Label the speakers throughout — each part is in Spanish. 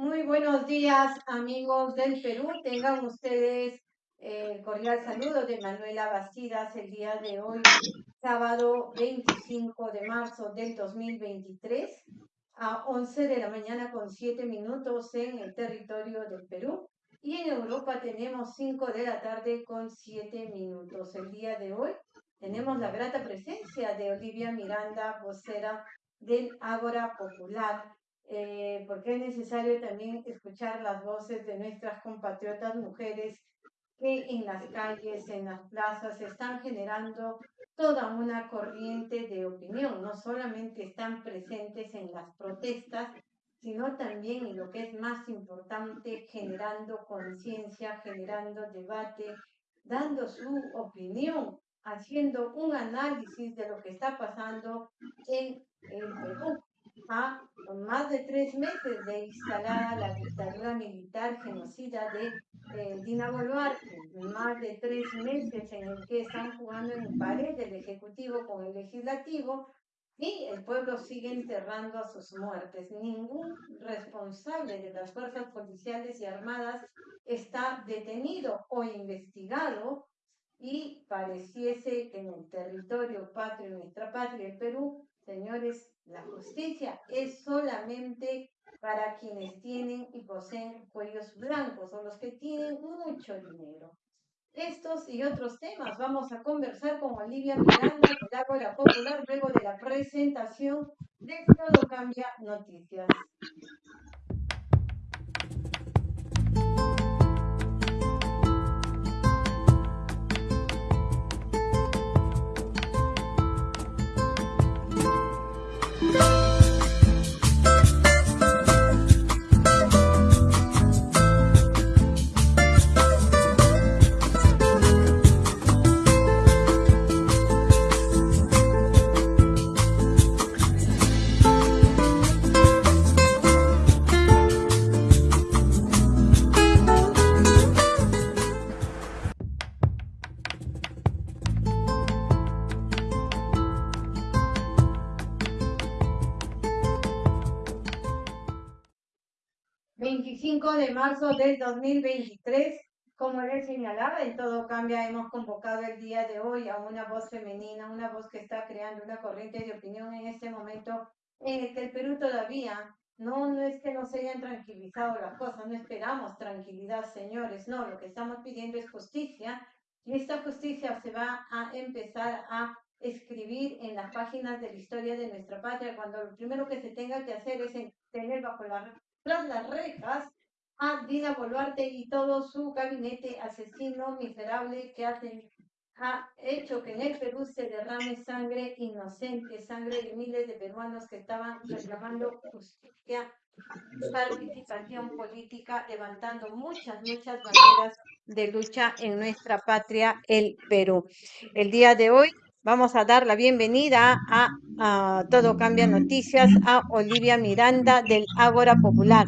Speaker 1: Muy buenos días, amigos del Perú. Tengan ustedes eh, el cordial saludo de Manuela Bastidas el día de hoy, sábado 25 de marzo del 2023, a 11 de la mañana con 7 minutos en el territorio del Perú. Y en Europa tenemos 5 de la tarde con 7 minutos. El día de hoy tenemos la grata presencia de Olivia Miranda, vocera del Ágora Popular eh, porque es necesario también escuchar las voces de nuestras compatriotas mujeres que en las calles, en las plazas, están generando toda una corriente de opinión. No solamente están presentes en las protestas, sino también en lo que es más importante, generando conciencia, generando debate, dando su opinión, haciendo un análisis de lo que está pasando en el Perú a más de tres meses de instalada la dictadura militar genocida de eh, Dina Boluarte, más de tres meses en el que están jugando en pared el Ejecutivo con el Legislativo y el pueblo sigue enterrando a sus muertes. Ningún responsable de las fuerzas policiales y armadas está detenido o investigado y pareciese que en el territorio patrio, nuestra patria, el Perú, señores, la justicia es solamente para quienes tienen y poseen cuellos blancos o los que tienen mucho dinero. Estos y otros temas vamos a conversar con Olivia Miranda de Ágora Popular luego de la presentación de Todo Cambia Noticias. 25 de marzo del 2023. Como les señalaba, en todo cambia, hemos convocado el día de hoy a una voz femenina, una voz que está creando una corriente de opinión en este momento en el que el Perú todavía, no, no es que nos hayan tranquilizado las cosas, no esperamos tranquilidad, señores, no, lo que estamos pidiendo es justicia y esta justicia se va a empezar a escribir en las páginas de la historia de nuestra patria, cuando lo primero que se tenga que hacer es tener bajo la tras las rejas a Dina Boluarte y todo su gabinete asesino miserable que ha hecho que en el Perú se derrame sangre inocente, sangre de miles de peruanos que estaban reclamando justicia, participación política, levantando muchas, muchas banderas de lucha en nuestra patria, el Perú. El día de hoy Vamos a dar la bienvenida a, Todo Cambia Noticias a Olivia Miranda del Ágora Popular.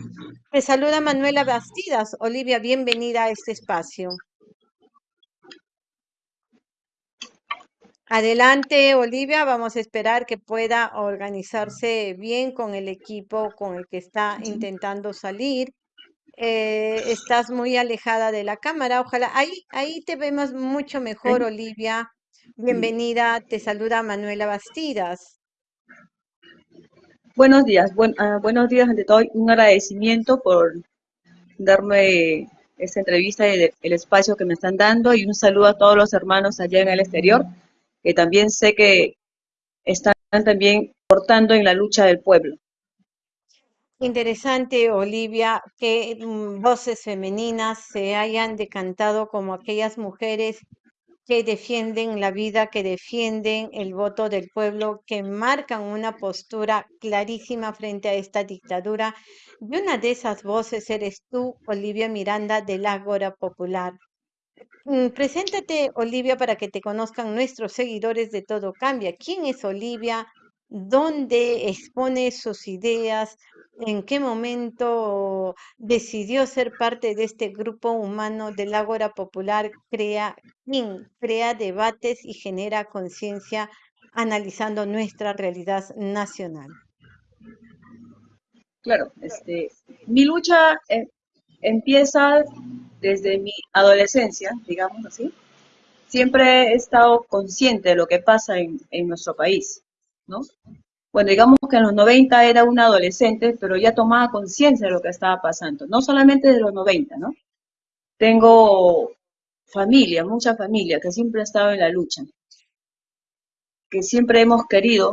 Speaker 1: Te saluda Manuela Bastidas. Olivia, bienvenida a este espacio. Adelante, Olivia. Vamos a esperar que pueda organizarse bien con el equipo con el que está intentando salir. Eh, estás muy alejada de la cámara. Ojalá ahí, ahí te vemos mucho mejor, Olivia. Bienvenida, te saluda Manuela Bastidas.
Speaker 2: Buenos días, ah, buenos días ante todo, un agradecimiento por darme esta entrevista y el, espacio que me están dando y un saludo a todos los hermanos allá en el exterior, que también sé que están también portando en la lucha del pueblo.
Speaker 1: Interesante, Olivia, que mm, voces femeninas se hayan decantado como aquellas mujeres que defienden la vida, que defienden el voto del pueblo, que marcan una postura clarísima frente a esta dictadura. Y una de esas voces eres tú, Olivia Miranda, del Ágora Popular. Mm, preséntate, Olivia, para que te conozcan nuestros seguidores de Todo Cambia. ¿Quién es Olivia? ¿Dónde expone sus ideas? en qué momento decidió ser parte de este grupo humano del Ágora Popular, crea, crea debates y genera conciencia analizando nuestra realidad nacional.
Speaker 2: Claro, este, mi lucha eh, empieza desde mi adolescencia, digamos así. Siempre he estado consciente de lo que pasa en, en nuestro país, ¿no? Bueno, digamos que en los 90 era una adolescente, pero ya tomaba conciencia de lo que estaba pasando, no solamente de los 90, ¿no? Tengo familia, mucha familia, que siempre ha estado en la lucha, que siempre hemos querido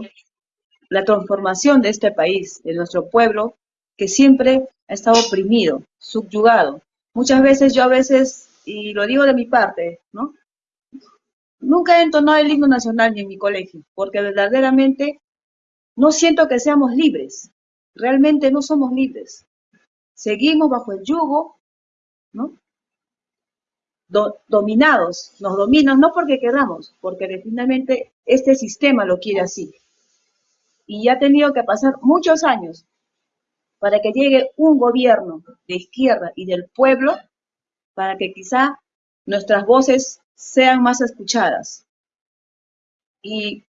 Speaker 2: la transformación de este país, de nuestro pueblo, que siempre ha estado oprimido, subyugado. Muchas veces yo a veces, y lo digo de mi parte, ¿no? Nunca he entonado el himno nacional ni en mi colegio, porque verdaderamente no siento que seamos libres. Realmente no somos libres. Seguimos bajo el yugo, ¿no? dominados, nos dominan no porque queramos, porque definitivamente este sistema lo quiere así. Y ha tenido que pasar muchos años para que llegue un gobierno de izquierda y del pueblo, para que quizá nuestras voces sean más escuchadas. Y,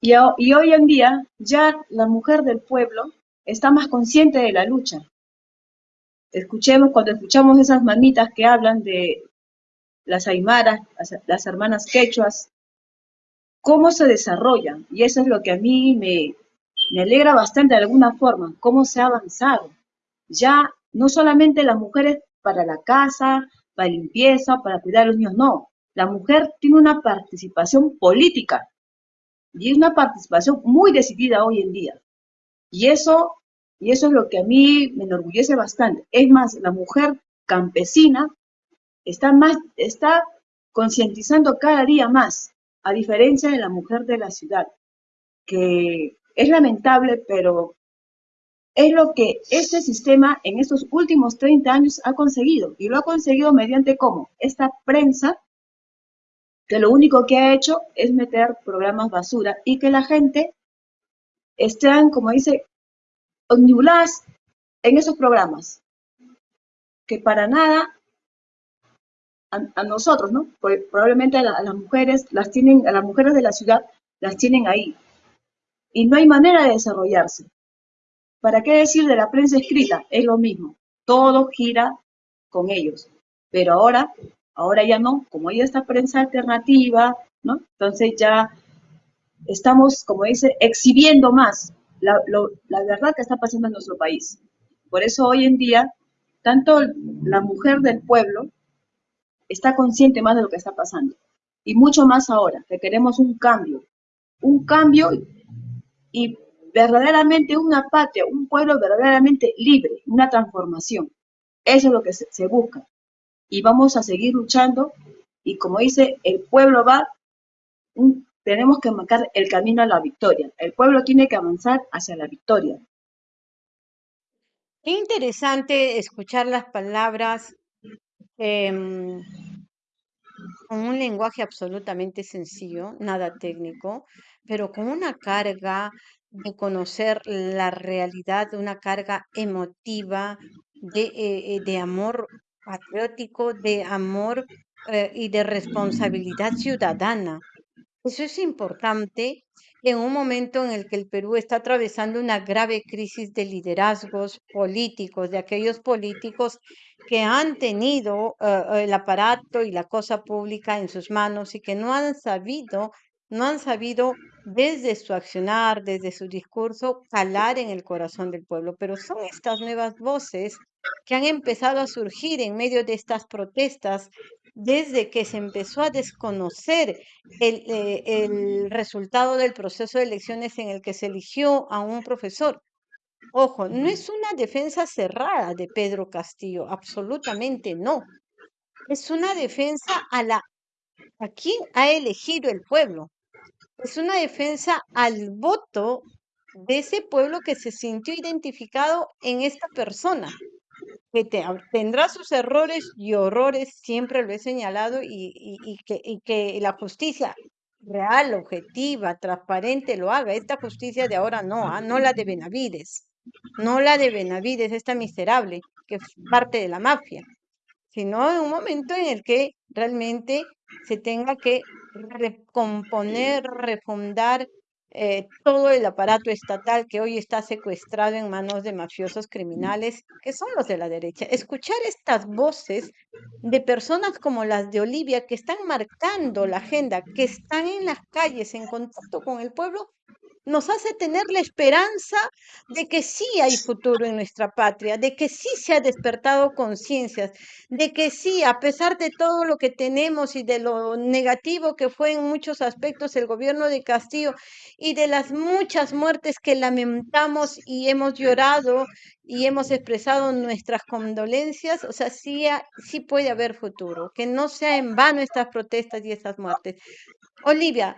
Speaker 2: y, hoy en día ya la mujer del pueblo está más consciente de la lucha, escuchemos, cuando escuchamos esas mamitas que hablan de las aymaras, las, hermanas quechuas, cómo se desarrollan. Y eso es lo que a mí me alegra bastante de alguna forma, cómo se ha avanzado. Ya no solamente las mujeres para la casa, para limpieza, para cuidar a los niños, no. La mujer tiene una participación política y es una participación muy decidida hoy en día. Y eso y eso es lo que a mí me enorgullece bastante. Es más, la mujer campesina está, más, está concientizando cada día más, a diferencia de la mujer de la ciudad, que es lamentable, pero es lo que este sistema en estos últimos 30 años ha conseguido. Y lo ha conseguido mediante cómo? Esta prensa que lo único que ha hecho es meter programas basura y que la gente esté, como dice, omnibuladas en esos programas, que para nada a, nosotros, ¿no? probablemente a, las mujeres, las tienen, a las mujeres de la ciudad, las tienen ahí. Y no hay manera de desarrollarse. ¿Para qué decir de la prensa escrita? Es lo mismo. Todo gira con ellos. Pero ahora, ahora ya no, como hay esta prensa alternativa. Entonces ya estamos, como dice, exhibiendo más la, verdad que está pasando en nuestro país. Por eso hoy en día, tanto la mujer del pueblo está consciente más de lo que está pasando. Y mucho más ahora, que queremos un cambio. Un cambio y verdaderamente una patria, un pueblo verdaderamente libre, una transformación. Eso es lo que se, busca. Y vamos a seguir luchando. Y como dice, el pueblo va tenemos que marcar el camino a la victoria. El pueblo tiene que avanzar hacia la victoria.
Speaker 1: Qué interesante escuchar las palabras em, con un lenguaje absolutamente sencillo, nada técnico, pero con una carga de conocer la realidad, una carga emotiva de, eh, eh, de amor patriótico, de amor eh, y de responsabilidad ciudadana. Eso es importante en un momento en el que el Perú está atravesando una grave crisis de liderazgos políticos, de aquellos políticos que han tenido eh, el aparato y la cosa pública en sus manos y que no han sabido, no han sabido desde su accionar, desde su discurso, calar en el corazón del pueblo. Pero son estas nuevas voces que han empezado a surgir en medio de estas protestas desde que se empezó a desconocer eh, el, resultado del proceso de elecciones en el que se eligió a un profesor. Ojo, no es una defensa cerrada de Pedro Castillo, absolutamente no. Es una defensa a la a quien ha elegido el pueblo. Es una defensa al voto de ese pueblo que se sintió identificado en esta persona que tendrá sus errores y horrores, siempre lo he señalado, y, que, que, la justicia real, objetiva, transparente lo haga. Esta justicia de ahora no, ¿ah? no la de Benavides, no la de Benavides, esta miserable, que es parte de la mafia, sino en un momento en el que realmente se tenga que recomponer, refundar eh, todo el aparato estatal que hoy está secuestrado en manos de mafiosos criminales, que son los de la derecha. Escuchar estas voces de personas como las de Olivia, que están marcando la agenda, que están en las calles en contacto con el pueblo, nos hace tener la esperanza de que sí hay futuro en nuestra patria, de que sí se ha despertado conciencias, de que sí, a pesar de todo lo que tenemos y de lo negativo que fue en muchos aspectos el gobierno de Castillo y de las muchas muertes que lamentamos y hemos llorado y hemos expresado nuestras condolencias, o sea, sí, sí puede haber futuro, que no sea en vano estas protestas y estas muertes. Olivia,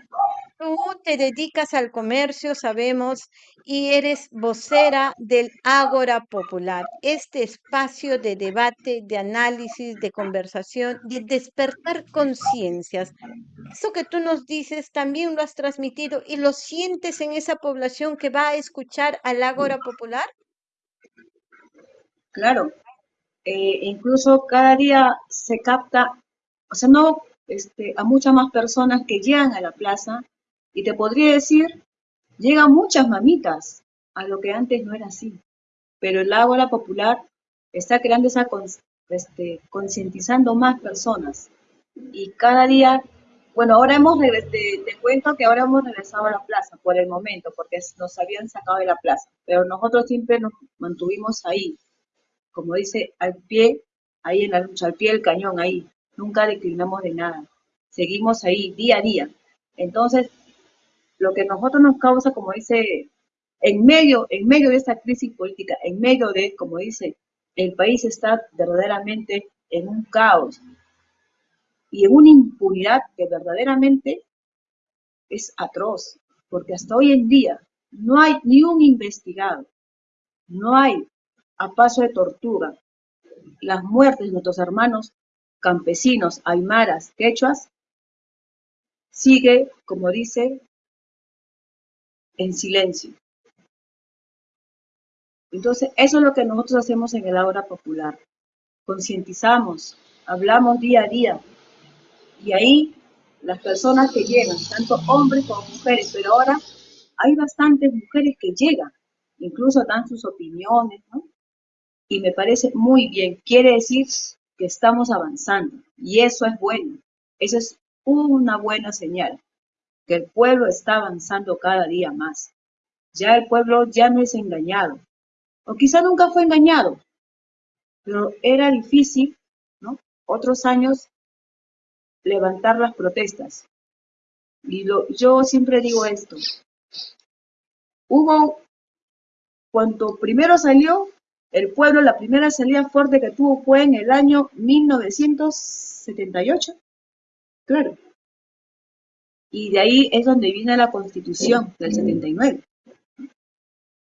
Speaker 1: Tú te dedicas al comercio, sabemos, y eres vocera del Ágora Popular, este espacio de debate, de análisis, de conversación, de despertar conciencias. Eso que tú nos dices también lo has transmitido y lo sientes en esa población que va a escuchar al Ágora Popular.
Speaker 2: Claro, eh, incluso cada día se capta, o sea, no este, a muchas más personas que llegan a la plaza y te podría decir, llegan muchas mamitas, a lo que antes no era así. Pero el Ágora Popular está creando esa, este, concientizando más personas. Y cada día, bueno, ahora hemos regresado, te, cuento que ahora hemos regresado a la plaza por el momento, porque nos habían sacado de la plaza. Pero nosotros siempre nos mantuvimos ahí, como dice, al pie, ahí en la lucha, al pie del cañón, ahí. Nunca declinamos de nada. Seguimos ahí día a día. Entonces, lo que nosotros nos causa, como dice, en medio, en medio de esta crisis política, en medio de, como dice, el país está verdaderamente en un caos y en una impunidad que verdaderamente es atroz, porque hasta hoy en día no hay ni un investigado, no hay a paso de tortura las muertes de nuestros hermanos campesinos, aymaras, quechuas, sigue, como dice, en silencio. Entonces, eso es lo que nosotros hacemos en el Aura Popular. Concientizamos, hablamos día a día. Y ahí las personas que llegan, tanto hombres como mujeres, pero ahora hay bastantes mujeres que llegan, incluso dan sus opiniones, ¿no? Y me parece muy bien. Quiere decir que estamos avanzando. Y eso es bueno. Eso es una buena señal que el pueblo está avanzando cada día más. Ya el pueblo ya no es engañado, o quizá nunca fue engañado, pero era difícil, ¿no? Otros años levantar las protestas. Y yo siempre digo esto. Hubo, cuando primero salió el pueblo, la primera salida fuerte que tuvo fue en el año 1978. Claro, y de ahí es donde viene la constitución del 79.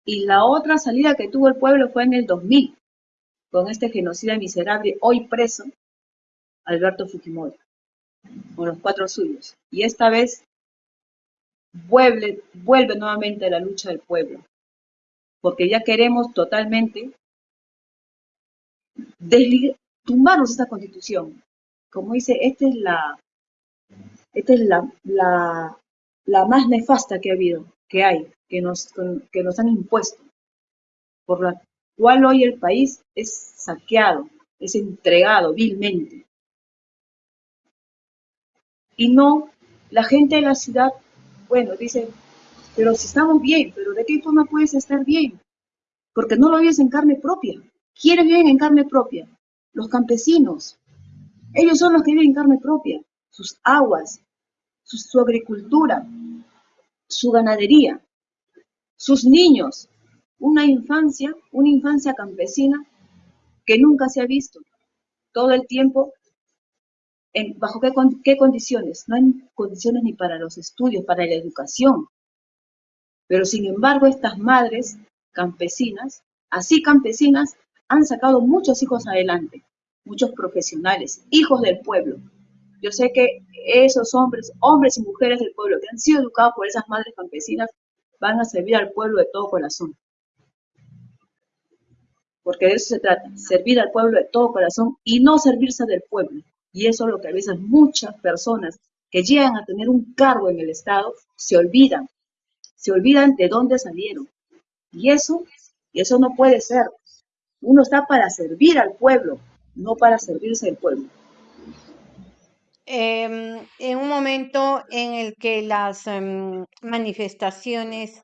Speaker 2: Y la otra salida que tuvo el pueblo fue en el 2000, con este genocida miserable, hoy preso, Alberto Fujimori, con los cuatro suyos. Y esta vez vuelve, vuelve nuevamente la lucha del pueblo, porque ya queremos totalmente tumbarnos esta constitución. Como dice, esta es la, esta es la, la, más nefasta que ha habido, que hay, que nos, que nos han impuesto, por la cual hoy el país es saqueado, es entregado vilmente. Y no, la gente de la ciudad, bueno, dice, pero si estamos bien, pero ¿de qué forma puedes estar bien? Porque no lo vives en carne propia. ¿Quiénes viven en carne propia? Los campesinos. Ellos son los que viven en carne propia sus aguas, su, agricultura, su ganadería, sus niños, una infancia, una infancia campesina que nunca se ha visto. Todo el tiempo, ¿bajo qué, qué, condiciones? No hay condiciones ni para los estudios, para la educación. Pero sin embargo, estas madres campesinas, así campesinas, han sacado muchos hijos adelante, muchos profesionales, hijos del pueblo, yo sé que esos hombres, hombres y mujeres del pueblo que han sido educados por esas madres campesinas, van a servir al pueblo de todo corazón. Porque de eso se trata, servir al pueblo de todo corazón y no servirse del pueblo. Y eso es lo que a veces muchas personas que llegan a tener un cargo en el Estado se olvidan. se olvidan de dónde salieron. Y eso, y eso no puede ser. Uno está para servir al pueblo, no para servirse del pueblo.
Speaker 1: Em, en un momento en el que las em, manifestaciones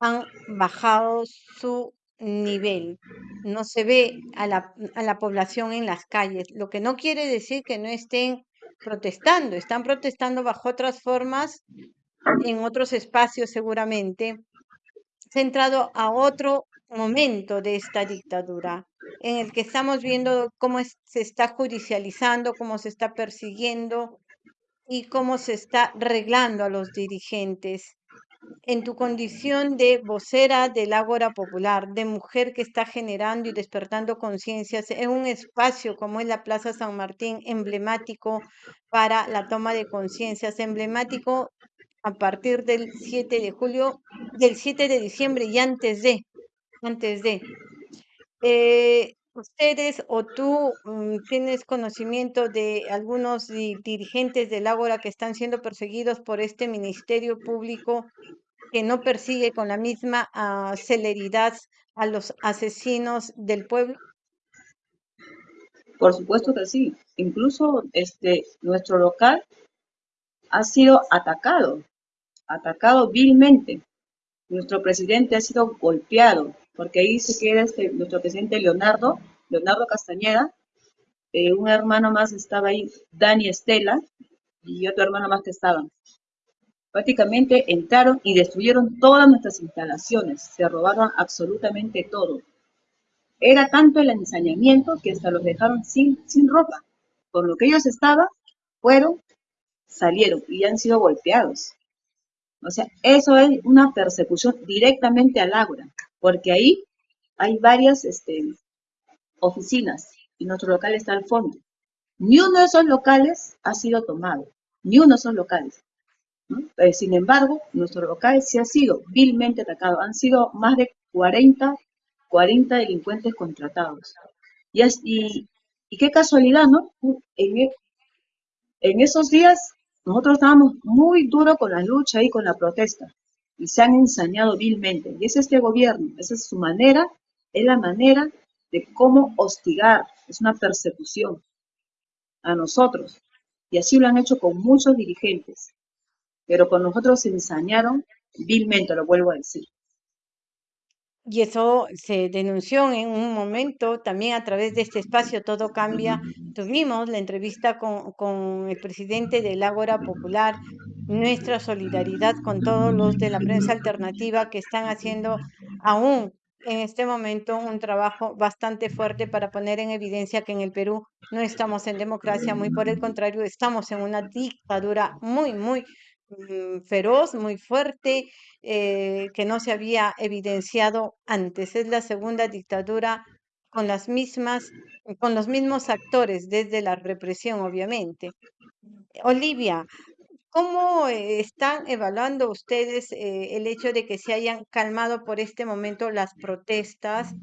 Speaker 1: han bajado su nivel, no se ve a la, a la población en las calles, lo que no quiere decir que no estén protestando, están protestando bajo otras formas, en otros espacios seguramente, centrado a otro momento de esta dictadura, en el que estamos viendo cómo se está judicializando, cómo se está persiguiendo y cómo se está reglando a los dirigentes. En tu condición de vocera del Ágora Popular, de mujer que está generando y despertando conciencias en un espacio como es la Plaza San Martín, emblemático para la toma de conciencias, emblemático a partir del 7 de julio, del 7 de diciembre y antes de, antes de. Eh, ustedes o tú mm, tienes conocimiento de algunos dirigentes del Ágora que están siendo perseguidos por este Ministerio Público que no persigue con la misma ah, celeridad a los asesinos del pueblo?
Speaker 2: Por supuesto que sí. Incluso este, nuestro local ha sido atacado, atacado vilmente. Nuestro presidente ha sido golpeado, porque ahí se queda este, nuestro presidente Leonardo, Leonardo Castañeda, eh, un hermano más estaba ahí, Dani Estela, y otro hermano más que estaban. Prácticamente entraron y destruyeron todas nuestras instalaciones, se robaron absolutamente todo. Era tanto el ensañamiento que hasta los dejaron sin, sin ropa. Con lo que ellos estaban, fueron, salieron y han sido golpeados. O sea, eso es una persecución directamente al Ágora, porque ahí hay varias este, oficinas y nuestro local está al fondo. Ni uno de esos locales ha sido tomado, ni uno de esos locales. Eh, sin embargo, nuestro local sí ha sido vilmente atacado. Han sido más de 40, 40 delincuentes contratados. Y, y, y qué casualidad, ¿no? En, en esos días nosotros estábamos muy duros con la lucha y con la protesta y se han ensañado vilmente. Y es este gobierno, esa es su manera, es la manera de cómo hostigar, es una persecución a nosotros. Y así lo han hecho con muchos dirigentes. Pero con nosotros se ensañaron vilmente, lo vuelvo a decir.
Speaker 1: Y eso se denunció en un momento también a través de este espacio Todo Cambia. Tuvimos la entrevista con, con el presidente del Ágora Popular, nuestra solidaridad con todos los de la prensa alternativa que están haciendo aún en este momento un trabajo bastante fuerte para poner en evidencia que en el Perú no estamos en democracia, muy por el contrario, estamos en una dictadura muy, muy Mm, feroz, muy fuerte, eh, que no se había evidenciado antes. Es la segunda dictadura con las mismas, con los mismos actores desde la represión, obviamente. Olivia, ¿cómo eh, están evaluando ustedes eh, el hecho de que se hayan calmado por este momento las protestas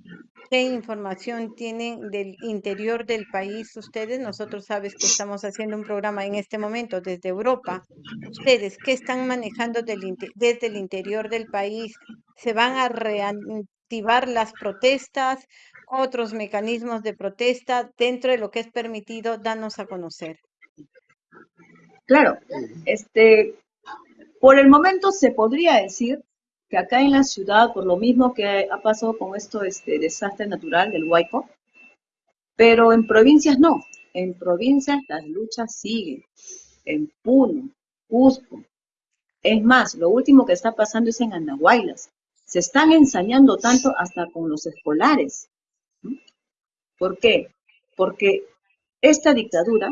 Speaker 1: ¿Qué información tienen del interior del país ustedes? Nosotros sabes que estamos haciendo un programa en este momento desde Europa. ¿Ustedes qué están manejando desde el interior del país? ¿Se van a reactivar las protestas? ¿Otros mecanismos de protesta dentro de lo que es permitido? Danos a conocer.
Speaker 2: Claro, este, por el momento se podría decir que acá en la ciudad, por lo mismo que ha pasado con esto, este desastre natural del Huayco, pero en provincias no. En provincias las luchas siguen. En Puno, Cusco. Es más, lo último que está pasando es en Andahuaylas. Se están ensañando tanto hasta con los escolares. ¿Por qué? Porque esta dictadura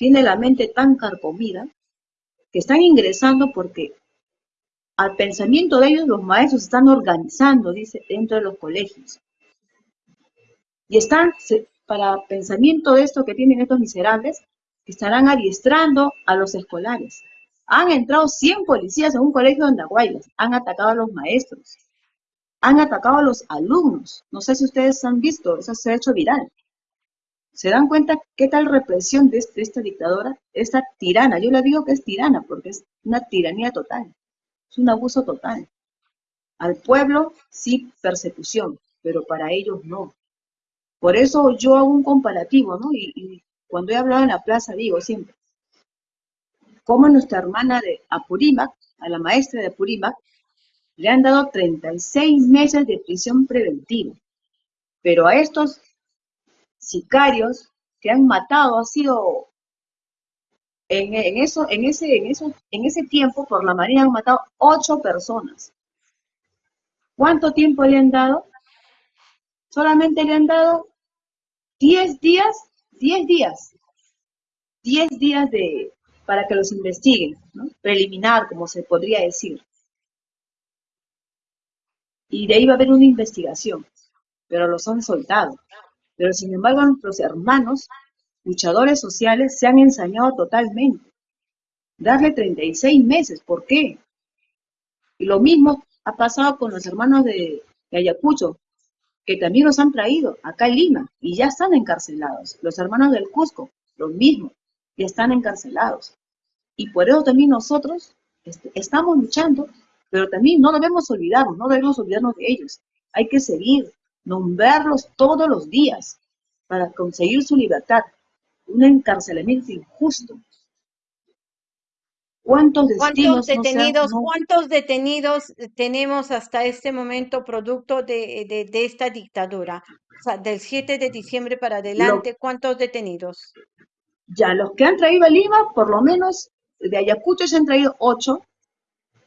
Speaker 2: tiene la mente tan carcomida que están ingresando porque al pensamiento de ellos, los maestros están organizando, dice, dentro de los colegios. Y están, para pensamiento de esto que tienen estos miserables, estarán adiestrando a los escolares. Han entrado 100 policías en un colegio de Andahuaylas, han atacado a los maestros, han atacado a los alumnos. No sé si ustedes han visto, eso se ha hecho viral. ¿Se dan cuenta qué tal represión de, esta dictadora, esta tirana? Yo le digo que es tirana porque es una tiranía total Es un abuso total. Al pueblo sí persecución, pero para ellos no. Por eso yo hago un comparativo, ¿no? Y, cuando he hablado en la plaza digo siempre, como nuestra hermana de Apurímac, a la maestra de Apurímac, le han dado 36 meses de prisión preventiva. Pero a estos sicarios que han matado, ha sido en, eso, en, ese, en, eso, en ese tiempo por la Marina han matado ocho personas. ¿Cuánto tiempo le han dado? Solamente le han dado 10 días, 10 días, 10 días de, para que los investiguen, preliminar, como se podría decir. Y de ahí va a haber una investigación, pero los han soltado. Pero sin embargo, nuestros hermanos, luchadores sociales, se han ensañado totalmente. Darle 36 meses, ¿por qué? Y lo mismo ha pasado con los hermanos de, Ayacucho, que también los han traído acá en Lima y ya están encarcelados. Los hermanos del Cusco, lo mismo, ya están encarcelados. Y por eso también nosotros estamos luchando, pero también no debemos olvidarnos, no debemos olvidarnos de ellos. Hay que seguir, nombrarlos todos los días para conseguir su libertad. Un encarcelamiento injusto,
Speaker 1: ¿Cuántos, detenidos, ¿Cuántos detenidos tenemos hasta este momento producto de, esta dictadura? O sea, del 7 de diciembre para adelante, ¿cuántos detenidos?
Speaker 2: Ya, los que han traído a Lima, por lo menos de Ayacucho se han traído ocho,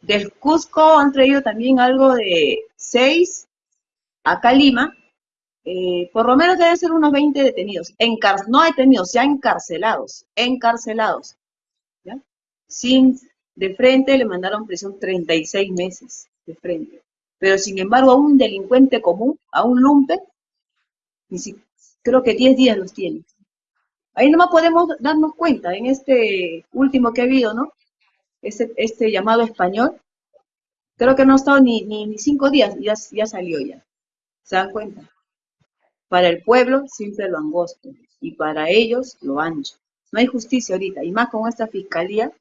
Speaker 2: del Cusco han traído también algo de seis, acá a Lima, eh, por lo menos deben ser unos 20 detenidos, no detenidos, ya encarcelados, encarcelados sin de frente le mandaron prisión 36 meses de frente. Pero sin embargo a un delincuente común, a un lumpe, creo que 10 días los tiene. Ahí nomás podemos darnos cuenta en este último que ha habido, ¿no? Este, este llamado español, creo que no ha estado ni, ni, cinco días, ya, ya salió ya. ¿Se dan cuenta? Para el pueblo siempre lo angosto y para ellos lo ancho. No hay justicia ahorita, y más con esta fiscalía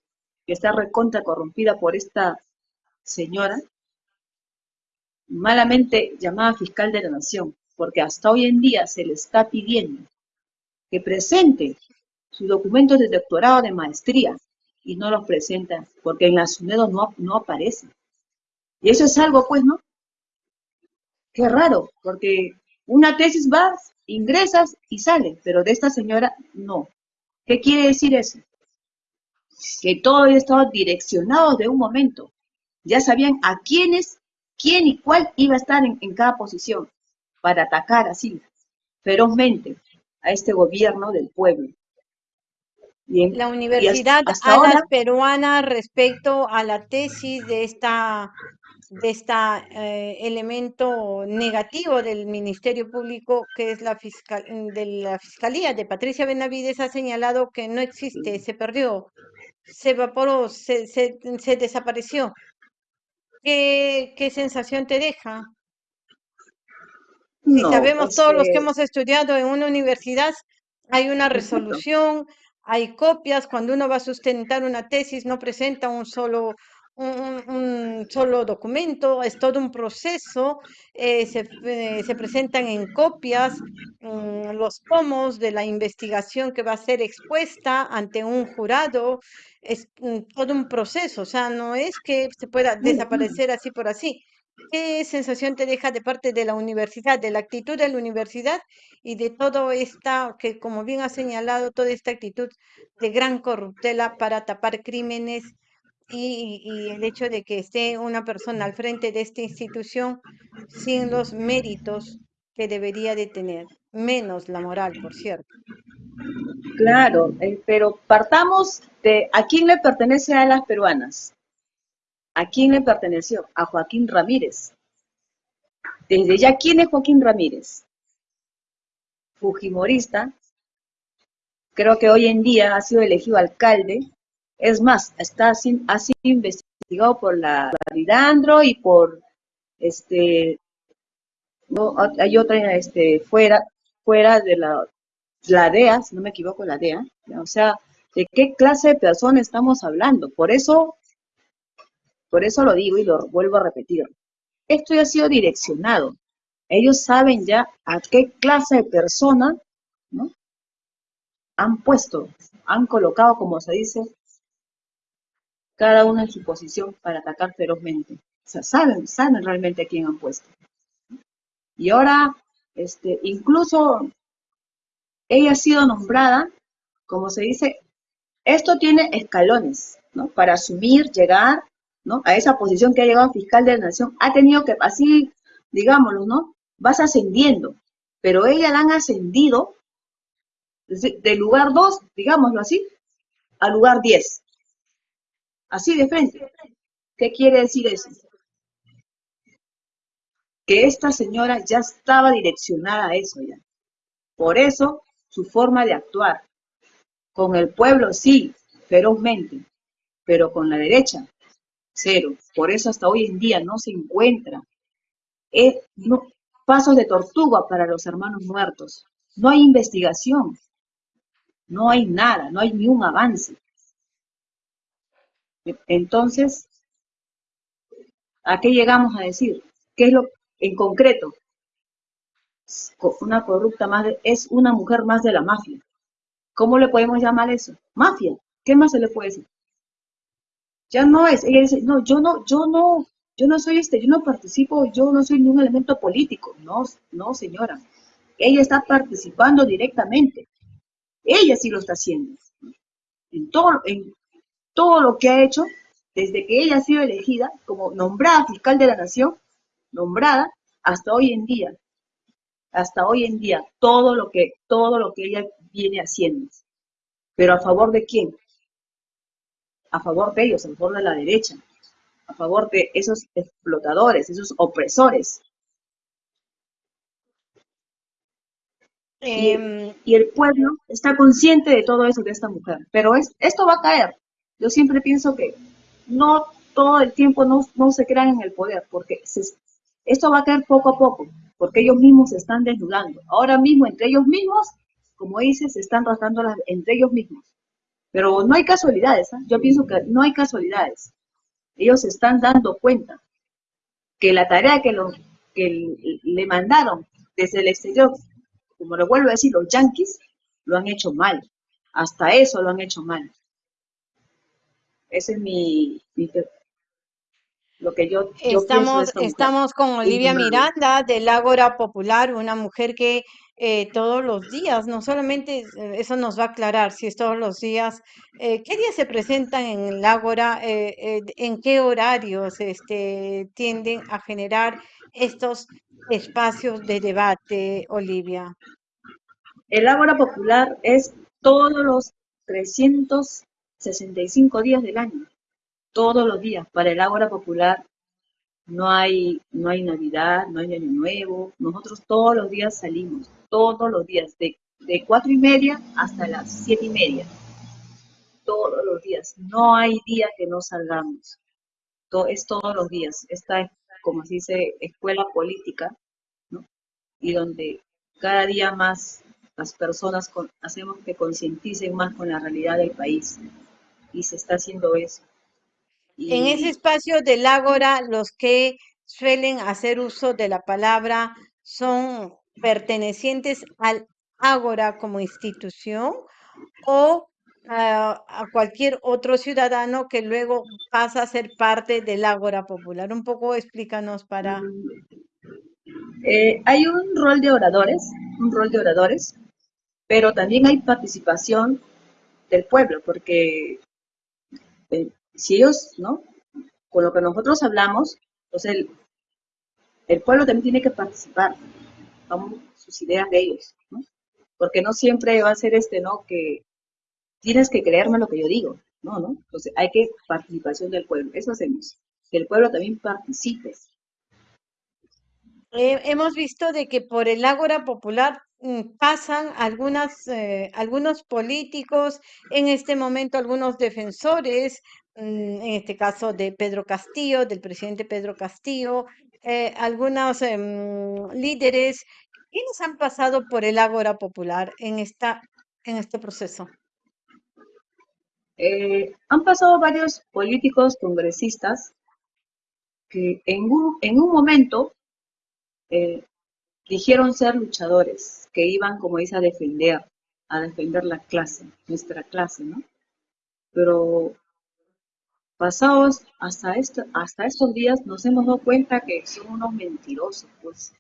Speaker 2: que está recontra corrompida por esta señora, malamente llamada fiscal de la nación, porque hasta hoy en día se le está pidiendo que presente sus documentos de doctorado de maestría y no los presenta porque en las UNEDO no, no aparece. Y eso es algo, pues, ¿no? Qué raro, porque una tesis va, ingresas y sale, pero de esta señora no. ¿Qué quiere decir eso? que todo estaba direccionado de un momento. Ya sabían a quiénes, quién y cuál iba a estar en, cada posición para atacar así ferozmente a este gobierno del pueblo.
Speaker 1: la Universidad Peruana respecto a la tesis de esta de este elemento negativo del Ministerio Público, que es la, fiscal, de la Fiscalía de Patricia Benavides, ha señalado que no existe, se perdió se evaporó, se, se, se desapareció. ¿Qué, ¿Qué, sensación te deja? si sabemos todos los que hemos estudiado en una universidad, hay una resolución, hay copias, cuando uno va a sustentar una tesis no presenta un solo, un, solo documento, es todo un proceso, eh, se, eh, se, presentan en copias mm, los tomos de la investigación que va a ser expuesta ante un jurado, es mm, todo un proceso, o sea, no es que se pueda desaparecer así por así. ¿Qué sensación te deja de parte de la universidad, de la actitud de la universidad y de todo esta, que como bien ha señalado, toda esta actitud de gran corruptela para tapar crímenes y, el hecho de que esté una persona al frente de esta institución sin los méritos que debería de tener, menos la moral, por cierto.
Speaker 2: Claro, eh, pero partamos de a quién le pertenece a las peruanas. ¿A quién le perteneció? A Joaquín Ramírez. Desde ya, ¿quién es Joaquín Ramírez? Fujimorista. Creo que hoy en día ha sido elegido alcalde es más, está ha sido investigado por la Andro y por este no, hay otra este fuera fuera de la, la DEA, si no me equivoco, la DEA, o sea, ¿de qué clase de persona estamos hablando? Por eso Por eso lo digo y lo vuelvo a repetir. Esto ya ha sido direccionado. Ellos saben ya a qué clase de persona han puesto, han colocado, como se dice, cada uno en su posición para atacar ferozmente. O sea, saben, saben realmente a quién han puesto. Y ahora, este, incluso ella ha sido nombrada, como se dice, esto tiene escalones, ¿no? Para asumir, llegar, ¿no? A esa posición que ha llegado fiscal de la nación, ha tenido que, así, digámoslo, ¿no? Vas ascendiendo, pero ella la han ascendido del lugar 2, digámoslo así, al lugar 10. Así de frente. ¿Qué quiere decir eso? Que esta señora ya estaba direccionada a eso ya. Por eso su forma de actuar. Con el pueblo sí, ferozmente, pero con la derecha, cero. Por eso hasta hoy en día no se encuentra eh, pasos de tortuga para los hermanos muertos. No hay investigación, no hay nada, no hay ni un avance. Entonces, ¿a qué llegamos a decir? ¿Qué es lo en concreto? Una corrupta más es una mujer más de la mafia. ¿Cómo le podemos llamar eso? Mafia. ¿Qué más se le puede decir? Ya no es. Ella dice, no, yo no, yo no, yo no soy este, yo no participo, yo no soy ningún elemento político. No, no, señora. Ella está participando directamente. Ella sí lo está haciendo. En todo, en todo lo que ha hecho desde que ella ha sido elegida como nombrada fiscal de la nación, nombrada hasta hoy en día, hasta hoy en día, todo lo que, todo lo que ella viene haciendo. Pero a favor de quién? A favor de ellos, a favor de la derecha, a favor de esos explotadores, esos opresores. Em, y, el pueblo está consciente de todo eso de esta mujer, pero es, esto va a caer, yo siempre pienso que no todo el tiempo no, se crean en el poder, porque esto va a caer poco a poco, porque ellos mismos se están desnudando. Ahora mismo, entre ellos mismos, como dices, se están rasgando entre ellos mismos. Pero no hay casualidades, ¿eh? yo pienso que no hay casualidades. Ellos se están dando cuenta que la tarea que, lo, que le mandaron desde el exterior, como lo vuelvo a decir, los yanquis, lo han hecho mal. Hasta eso lo han hecho mal. Ese es mi, lo que yo,
Speaker 1: estamos, estamos con Olivia Miranda del Ágora Popular, una mujer que eh, todos los días, no solamente eh, eso nos va a aclarar si es todos los días, eh, ¿qué días se presentan en el Ágora? ¿En qué horarios este, tienden a generar estos espacios de debate, Olivia?
Speaker 2: El Ágora Popular es todos los 300 65 días del año, todos los días. Para el Ágora Popular no hay, no hay Navidad, no hay Año Nuevo. Nosotros todos los días salimos, todos los días, de, de cuatro y media hasta las siete y media. Todos los días. No hay día que no salgamos. Es todos los días. Esta es, como se dice, escuela política. Y donde cada día más las personas hacemos que concienticen más con la realidad del país y se está haciendo eso.
Speaker 1: En ese espacio del ágora, los que suelen hacer uso de la palabra son pertenecientes al ágora como institución o a, cualquier otro ciudadano que luego pasa a ser parte del ágora popular. Un poco explícanos para...
Speaker 2: Eh, hay un rol de oradores, un rol de oradores, pero también hay participación del pueblo, porque eh, si ellos, ¿no? Con lo que nosotros hablamos, pues el, el pueblo también tiene que participar, con sus ideas de ellos, ¿no? Porque no siempre va a ser este, ¿no? Que tienes que creerme lo que yo digo, no, ¿no? Entonces hay que participación del pueblo, eso hacemos, que el pueblo también participe.
Speaker 1: hemos visto de que por el Ágora Popular pasan algunas, eh, algunos políticos, en este momento algunos defensores, mm, en este caso de Pedro Castillo, del presidente Pedro Castillo, eh, algunos em, líderes, ¿quiénes han pasado por el Ágora Popular en, esta, en este proceso?
Speaker 2: Eh, han pasado varios políticos congresistas que en un, en un momento eh, dijeron ser luchadores, que iban, como dice, a defender, a defender la clase, nuestra clase, ¿no? Pero pasados hasta, esto, hasta estos días nos hemos dado cuenta que son unos mentirosos, pues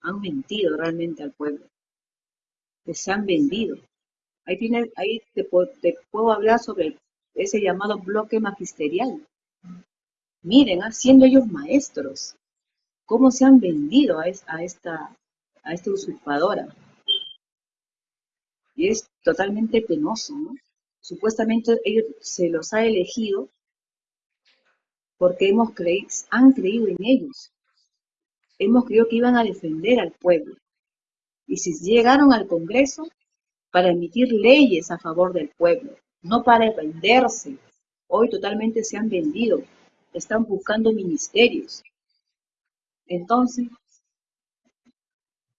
Speaker 2: han mentido realmente al pueblo, que se han vendido. Ahí, tiene, ahí te, te puedo hablar sobre ese llamado bloque magisterial. Miren, siendo ellos maestros, cómo se han vendido a, esta, a esta usurpadora. Y es totalmente penoso, ¿no? Supuestamente ellos se los ha elegido porque hemos creído, han creído en ellos. Hemos creído que iban a defender al pueblo. Y si llegaron al Congreso para emitir leyes a favor del pueblo, no para venderse. Hoy totalmente se han vendido, están buscando ministerios. Entonces,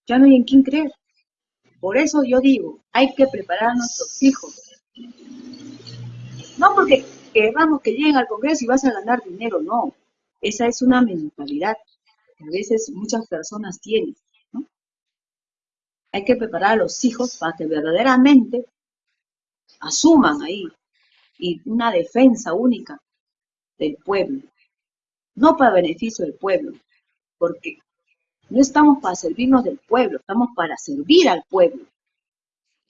Speaker 2: ya no hay en quién creer. Por eso yo digo, hay que preparar a nuestros hijos. No porque queramos que lleguen al Congreso y vas a ganar dinero, no. Esa es una mentalidad que a veces muchas personas tienen. Hay que preparar a los hijos para que verdaderamente asuman ahí y una defensa única del pueblo. No para beneficio del pueblo, porque no estamos para servirnos del pueblo, estamos para servir al pueblo.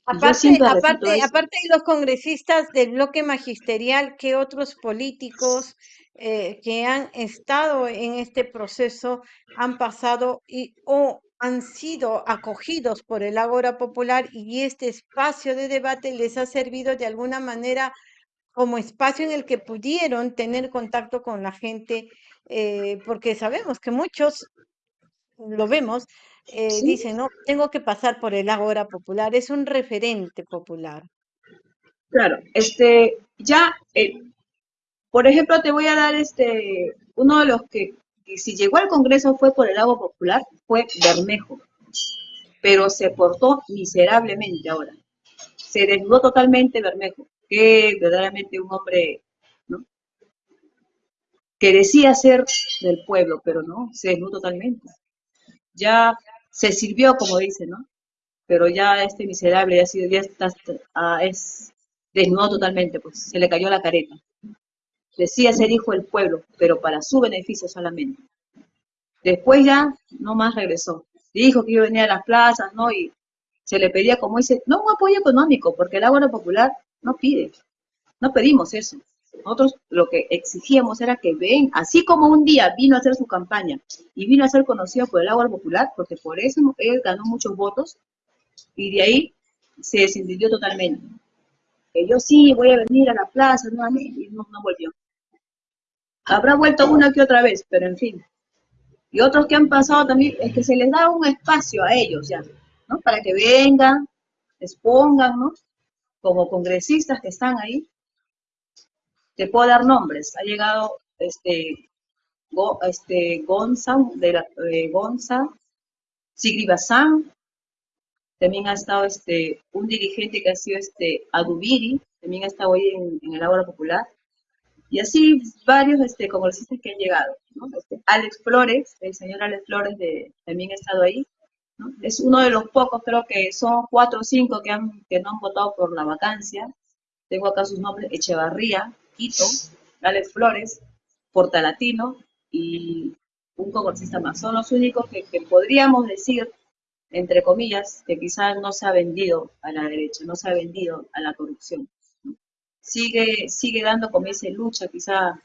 Speaker 1: Aparte, aparte, aparte de los congresistas del bloque magisterial, ¿qué otros políticos eh, que han estado en este proceso han pasado y o han sido acogidos por el Ágora Popular y este espacio de debate les ha servido de alguna manera como espacio en el que pudieron tener contacto con la gente, eh, porque sabemos que muchos, lo vemos, eh, dicen, no, tengo que pasar por el Ágora Popular, es un referente popular.
Speaker 2: Claro, este, ya, eh, por ejemplo, te voy a dar este, uno de los que, si llegó al Congreso fue por el Ágora Popular, fue Bermejo, pero se portó miserablemente ahora. Se desnudó totalmente Bermejo que verdaderamente un hombre. Que decía ser del pueblo, pero no, se desnudó totalmente. Ya se sirvió, como dice, ¿no? Pero ya este miserable ya, sido, ya está, ah, es desnudo totalmente, pues se le cayó la careta. Decía ser hijo del pueblo, pero para su beneficio solamente. Después ya no más regresó. Dijo que iba a venir a las plazas, ¿no? Y se le pedía, como dice, no un apoyo económico, porque el agua popular no pide, no pedimos eso. Nosotros lo que exigíamos era que ven, así como un día vino a hacer su campaña y vino a ser conocido por el agua popular, porque por eso él ganó muchos votos, y de ahí se desintendió totalmente. Que yo sí voy a venir a la plaza y no, no volvió. Habrá vuelto una que otra vez, pero en fin. Y otros que han pasado también, es que se les da un espacio a ellos ya, ¿no? Para que vengan, expongan, ¿no? como congresistas que están ahí, te puedo dar nombres. Ha llegado este, este Gonza, de la, eh, Gonza, Sigri también ha estado este, un dirigente que ha sido este, Adubiri, también ha estado hoy en, el Ágora Popular, y así varios este, congresistas que han llegado. Este, Alex Flores, el señor Alex Flores de, también ha estado ahí, es uno de los pocos, creo que son cuatro o cinco que, han, que no han votado por la vacancia. Tengo acá sus nombres, Echevarría, Quito, Alex Flores, Portalatino y un congresista más. Son los únicos que, podríamos decir, entre comillas, que quizás no se ha vendido a la derecha, no se ha vendido a la corrupción. Sigue, sigue dando, como dice, lucha quizá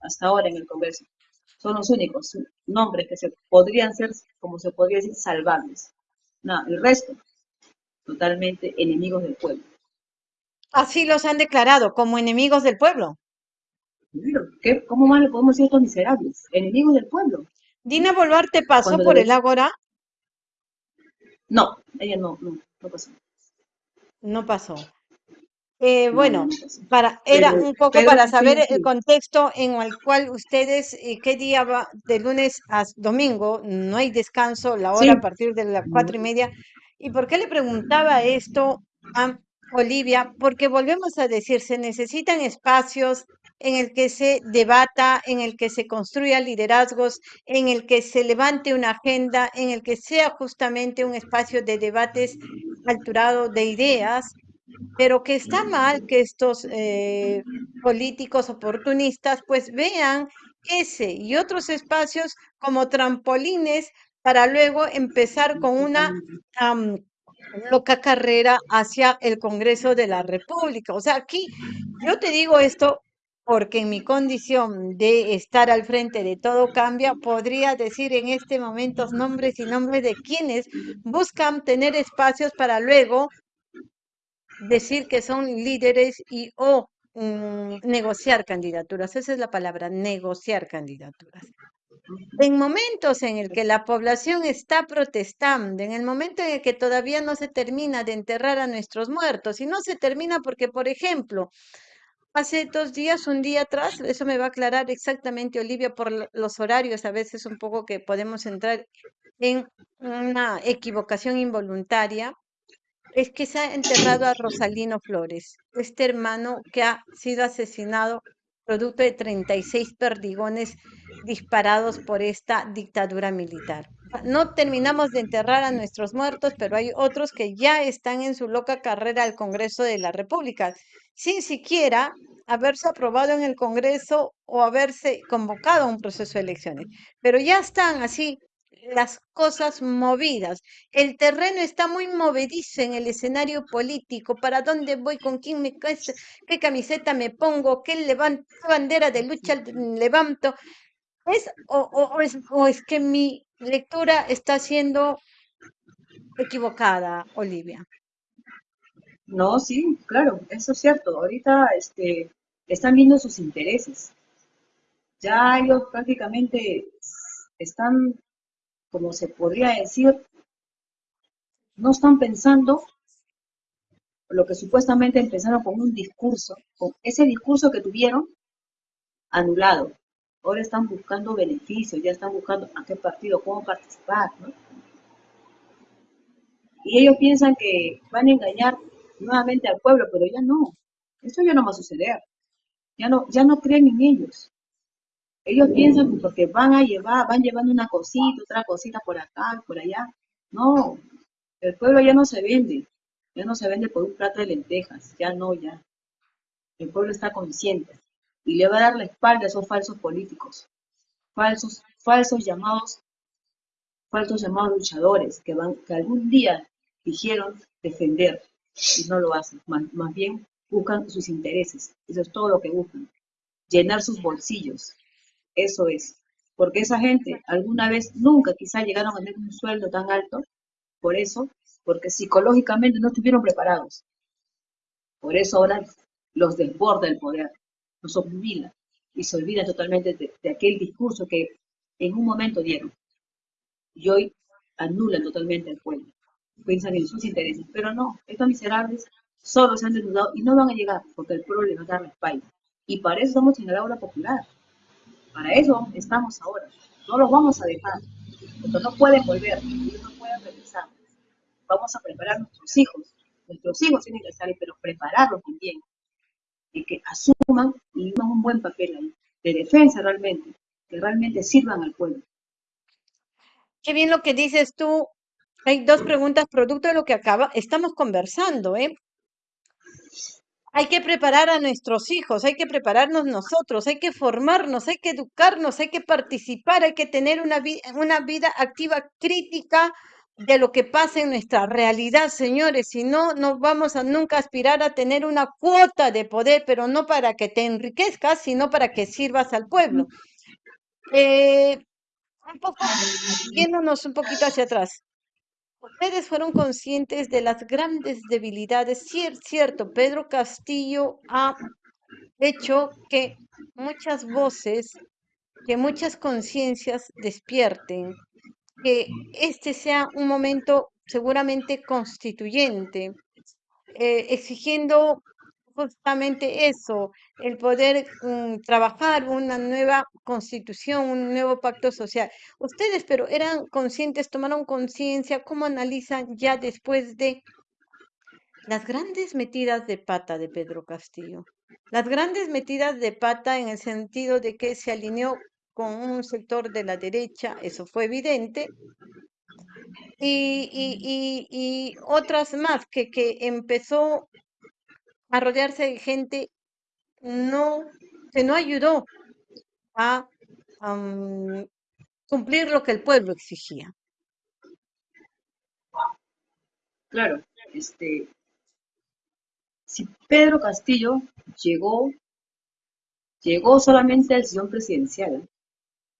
Speaker 2: hasta ahora en el Congreso son los únicos nombres que se podrían ser, como se podría decir, salvables. El resto, totalmente enemigos del pueblo.
Speaker 1: Así los han declarado, como enemigos del pueblo.
Speaker 2: ¿Qué, ¿Cómo más le podemos decir a estos miserables? Enemigos del pueblo.
Speaker 1: Dina Boluarte pasó por el Ágora.
Speaker 2: No, ella no, no, no pasó.
Speaker 1: No pasó. Eh, bueno, para, era un poco para saber el contexto en el cual ustedes, eh, qué día va, de lunes a domingo, no hay descanso, la hora a partir de las cuatro y media. ¿Y por qué le preguntaba esto a Olivia? Porque volvemos a decir, se necesitan espacios en el que se debata, en el que se construya liderazgos, en el que se levante una agenda, en el que sea justamente un espacio de debates alturado de ideas, pero que está mal que estos eh, políticos oportunistas pues vean ese y otros espacios como trampolines para luego empezar con una loca carrera hacia el Congreso de la República. O sea, aquí yo te digo esto porque en mi condición de estar al frente de todo cambia, podría decir en este momento nombres y nombres de quienes buscan tener espacios para luego decir que son líderes y o mm, negociar candidaturas. Esa es la palabra, negociar candidaturas. En momentos en el que la población está protestando, en el momento en el que todavía no se termina de enterrar a nuestros muertos, y no se termina porque, por ejemplo, hace dos días, un día atrás, eso me va a aclarar exactamente Olivia por los horarios, a veces un poco que podemos entrar en una equivocación involuntaria, es que se ha enterrado a Rosalino Flores, este hermano que ha sido asesinado producto de 36 perdigones disparados por esta dictadura militar. No terminamos de enterrar a nuestros muertos, pero hay otros que ya están en su loca carrera al Congreso de la República, sin siquiera haberse aprobado en el Congreso o haberse convocado a un proceso de elecciones. Pero ya están así las cosas movidas. El terreno está muy movedizo en el escenario político. ¿Para dónde voy? ¿Con quién me? ¿Qué camiseta me pongo? ¿Qué, levanto, bandera de lucha levanto? ¿Es, o, es, ¿O es que mi lectura está siendo equivocada, Olivia?
Speaker 2: No, sí, claro, eso es cierto. Ahorita este, están viendo sus intereses. Ya ellos prácticamente están como se podría decir, no están pensando lo que supuestamente empezaron con un discurso, con ese discurso que tuvieron anulado. Ahora están buscando beneficios, ya están buscando a qué partido, cómo participar. Y ellos piensan que van a engañar nuevamente al pueblo, pero ya no. Eso ya no va a suceder. Ya no, ya no creen en ellos. Ellos piensan que porque van a llevar, van llevando una cosita, otra cosita por acá, por allá. No, el pueblo ya no se vende, ya no se vende por un plato de lentejas, ya no, ya. El pueblo está consciente y le va a dar la espalda a esos falsos políticos, falsos, falsos llamados, falsos llamados luchadores que van, que algún día dijeron defender y no lo hacen, más, más bien buscan sus intereses, eso es todo lo que buscan, llenar sus bolsillos, eso es. Porque esa gente alguna vez nunca quizá llegaron a tener un sueldo tan alto, por eso, porque psicológicamente no estuvieron preparados. Por eso ahora los desborda el poder, los obnubila y se olvida totalmente de, aquel discurso que en un momento dieron. Y hoy anulan totalmente el pueblo. Piensan en sus intereses. Pero no, estos miserables solo se han desnudado y no van a llegar porque el pueblo les va a dar la espalda. Y para eso estamos en el aula popular. Para eso estamos ahora. No los vamos a dejar, no pueden volver, ellos no pueden regresar. Vamos a preparar a nuestros hijos. Nuestros hijos tienen que salir, pero prepararlos también. Y que asuman y hagan un buen papel ahí, de defensa realmente, que realmente sirvan al pueblo.
Speaker 1: Qué bien lo que dices tú. Hay dos preguntas producto de lo que acaba, estamos conversando, ¿eh? Hay que preparar a nuestros hijos, hay que prepararnos nosotros, hay que formarnos, hay que educarnos, hay que participar, hay que tener una, una vida activa crítica de lo que pasa en nuestra realidad, señores. Si no, no vamos a nunca aspirar a tener una cuota de poder, pero no para que te enriquezcas, sino para que sirvas al pueblo. Eh, un poco, yéndonos un poquito hacia atrás. Ustedes fueron conscientes de las grandes debilidades. cierto, Pedro Castillo ha hecho que muchas voces, que muchas conciencias despierten, que este sea un momento seguramente constituyente, eh, exigiendo justamente eso, el poder mm, trabajar una nueva constitución, un nuevo pacto social. Ustedes, pero eran conscientes, tomaron conciencia, ¿cómo analizan ya después de las grandes metidas de pata de Pedro Castillo? las grandes metidas de pata en el sentido de que se alineó con un sector de la derecha, eso fue evidente, y, y, y, otras más que, que empezó a rodearse de gente no, que no ayudó a cumplir lo que el pueblo exigía.
Speaker 2: Claro, este, si Pedro Castillo llegó, llegó solamente al sillón presidencial,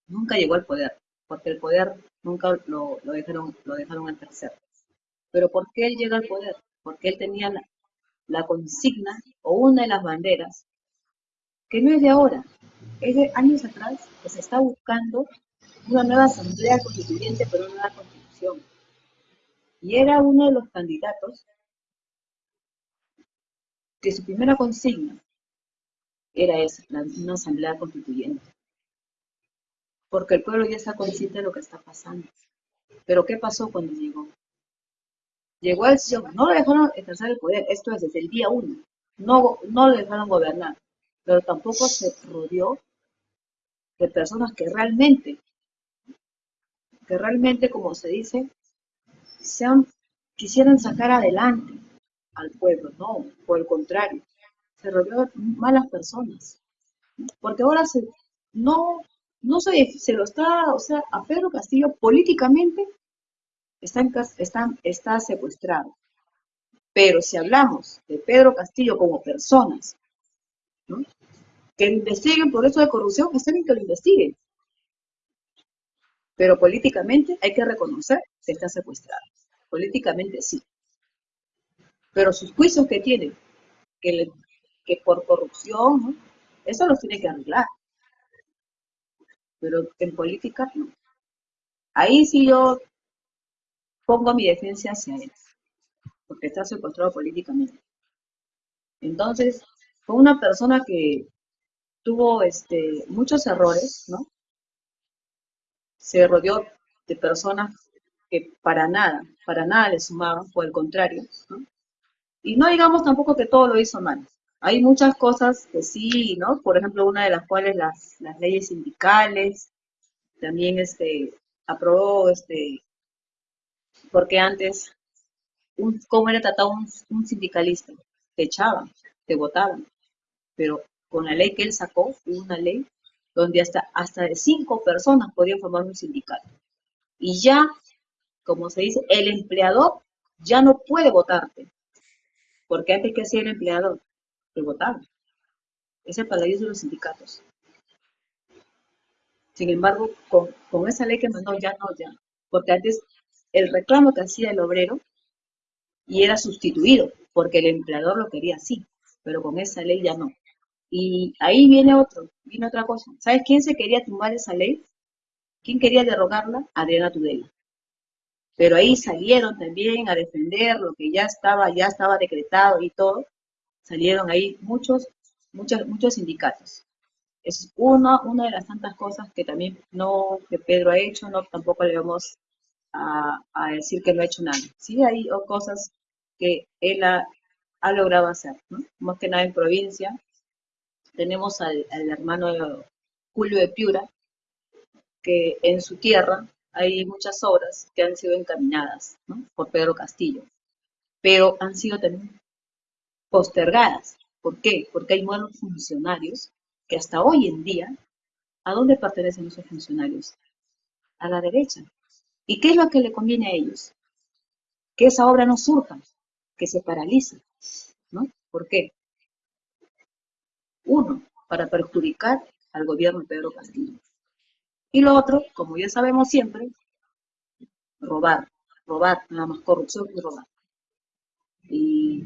Speaker 2: nunca llegó al poder, porque el poder nunca lo, dejaron, lo dejaron tercer. Pero ¿por qué él llega al poder? Porque él tenía la, la consigna o una de las banderas, que no es de ahora, es de años atrás, que se está buscando una nueva asamblea constituyente por una nueva constitución. Y era uno de los candidatos que su primera consigna era esa, una asamblea constituyente. Porque el pueblo ya está consciente de lo que está pasando. Pero ¿qué pasó cuando llegó? Llegó al sillón, no lo dejaron ejercer el poder, esto es desde el día uno. No, no lo dejaron gobernar, pero tampoco se rodeó de personas que realmente, que realmente, como se dice, sean, quisieran sacar adelante al pueblo, no, por el contrario, se rodeó de malas personas. Porque ahora se, no, no se, se lo está, o sea, a Pedro Castillo políticamente está, está, está secuestrado. Pero si hablamos de Pedro Castillo como personas, que investiguen por eso de corrupción, está bien que lo investiguen. Pero políticamente hay que reconocer que está secuestrado. Políticamente sí. Pero sus juicios que tienen, que, que por corrupción, eso los tiene que arreglar. Pero en política no. Ahí sí yo pongo mi defensa hacia él, porque está secuestrado políticamente. Entonces, fue una persona que tuvo este, muchos errores, ¿no? Se rodeó de personas que para nada, para nada le sumaban, por el contrario, ¿no? Y no digamos tampoco que todo lo hizo mal. Hay muchas cosas que sí, ¿no? Por ejemplo, una de las cuales las, leyes sindicales, también este, aprobó, este, porque antes, un, ¿cómo era tratado un, sindicalista? Te echaban, te votaban, pero con la ley que él sacó, una ley donde hasta, hasta de cinco personas podían formar un sindicato. Y ya, como se dice, el empleador ya no puede votarte. Porque antes que hacía el empleador, te votaba. Es para de los sindicatos. Sin embargo, con, con esa ley que mandó, ya no, ya. Porque antes el reclamo que hacía el obrero y era sustituido, porque el empleador lo quería así, pero con esa ley ya no. Y ahí viene otro, viene otra cosa. ¿Sabes quién se quería tumbar esa ley? ¿Quién quería derrogarla? Adriana Tudela. Pero ahí salieron también a defender lo que ya estaba, ya estaba decretado y todo. Salieron ahí muchos, muchos, muchos sindicatos. Es una, una de las tantas cosas que también no, que Pedro ha hecho, no tampoco le vamos a, decir que no ha hecho nada. Sí hay cosas que él ha, logrado hacer, más que nada en provincia, tenemos al, hermano Julio de Piura, que en su tierra hay muchas obras que han sido encaminadas por Pedro Castillo, pero han sido también postergadas. ¿Por qué? Porque hay buenos funcionarios que hasta hoy en día, ¿a dónde pertenecen esos funcionarios? A la derecha. ¿Y qué es lo que le conviene a ellos? Que esa obra no surja, que se paralice. ¿no? ¿Por qué? Uno, para perjudicar al gobierno de Pedro Castillo. Y lo otro, como ya sabemos siempre, robar, robar, nada más corrupción y robar. Y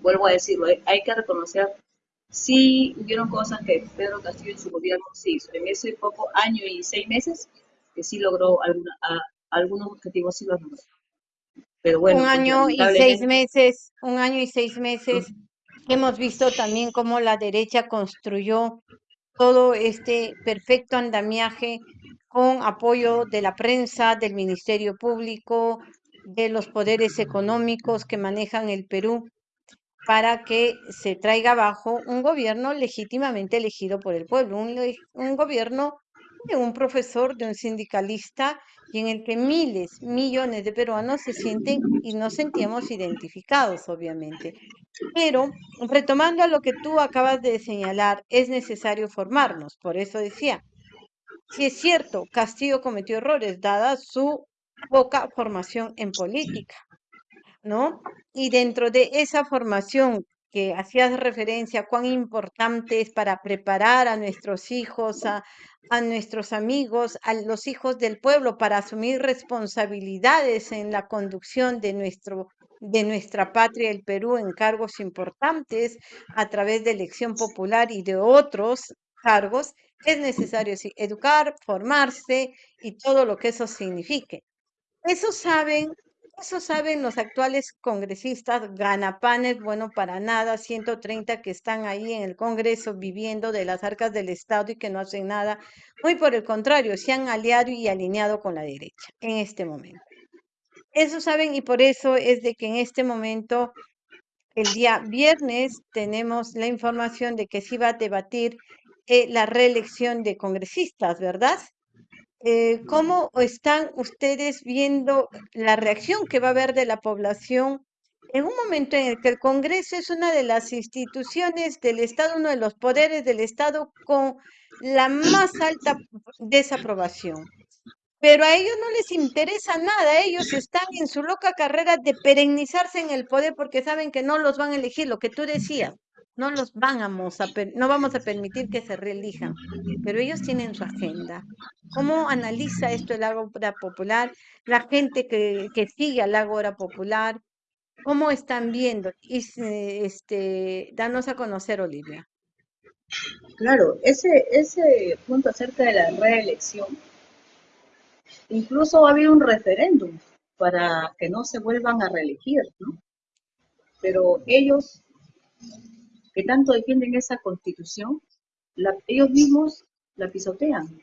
Speaker 2: vuelvo a decirlo, hay que reconocer, sí hubieron cosas que Pedro Castillo en su gobierno sí hizo, en ese poco año y seis meses, que sí logró alguna, algunos objetivos, sí los logró.
Speaker 1: Pero bueno, un año y seis meses, un año y seis meses Hemos visto también cómo la derecha construyó todo este perfecto andamiaje con apoyo de la prensa, del Ministerio Público, de los poderes económicos que manejan el Perú. para que se traiga abajo un gobierno legítimamente elegido por el pueblo, un, un gobierno de un profesor, de un sindicalista, y en el que miles, millones de peruanos se sienten y nos sentíamos identificados, obviamente. Pero, retomando a lo que tú acabas de señalar, es necesario formarnos. Por eso decía, si es cierto, Castillo cometió errores, dada su poca formación en política, ¿no? Y dentro de esa formación que hacías referencia, cuán importante es para preparar a nuestros hijos, a, a nuestros amigos, a los hijos del pueblo, para asumir responsabilidades en la conducción de, nuestro, de nuestra patria, el Perú, en cargos importantes a través de elección popular y de otros cargos, es necesario educar, formarse y todo lo que eso signifique. Eso saben eso saben los actuales congresistas, ganapanes, bueno, para nada, 130 que están ahí en el Congreso viviendo de las arcas del Estado y que no hacen nada. Muy por el contrario, se han aliado y alineado con la derecha en este momento. Eso saben y por eso es de que en este momento, el día viernes, tenemos la información de que se va a debatir eh, la reelección de congresistas, ¿verdad? Eh, ¿cómo están ustedes viendo la reacción que va a haber de la población en un momento en el que el Congreso es una de las instituciones del Estado, uno de los poderes del Estado con la más alta desaprobación? Pero a ellos no les interesa nada, ellos están en su loca carrera de perennizarse en el poder porque saben que no los van a elegir, lo que tú decías, no los vamos a, no vamos a permitir que se reelijan, pero ellos tienen su agenda. ¿Cómo analiza esto el Ágora Popular? La gente que, que sigue al Ágora Popular, ¿cómo están viendo? Y, este, danos a conocer, Olivia.
Speaker 2: Claro, ese, ese punto acerca de la reelección, incluso ha habido un referéndum para que no se vuelvan a reelegir, ¿no? Pero ellos que tanto defienden esa constitución, ellos mismos la pisotean.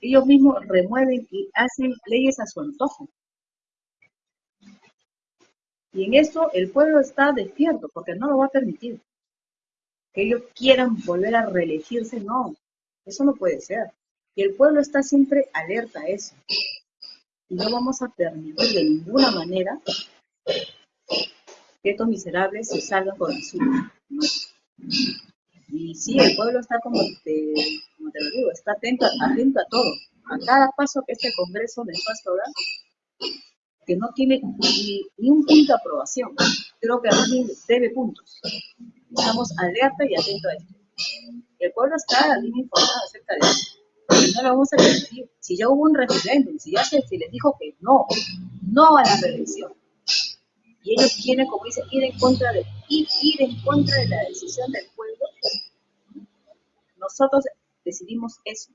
Speaker 2: Ellos mismos remueven y hacen leyes a su antojo. Y en eso el pueblo está despierto, porque no lo va a permitir. Que ellos quieran volver a reelegirse, no. Eso no puede ser. Y el pueblo está siempre alerta a eso. Y no vamos a permitir de ninguna manera que estos miserables se salgan con el suyo. Y sí, el pueblo está como te, como te lo digo, está atento, atento a todo, a cada paso que este Congreso del Pasto da, que no tiene ni, un punto de aprobación. Creo que a mí debe puntos. Estamos alerta y atentos a esto. El pueblo está bien informado acerca de eso. No lo vamos a permitir. Si ya hubo un referéndum, si ya se, se les dijo que no, no a la reelección, y ellos quieren, como dice, ir en contra de, ir, ir en contra de la decisión del pueblo, nosotros decidimos eso.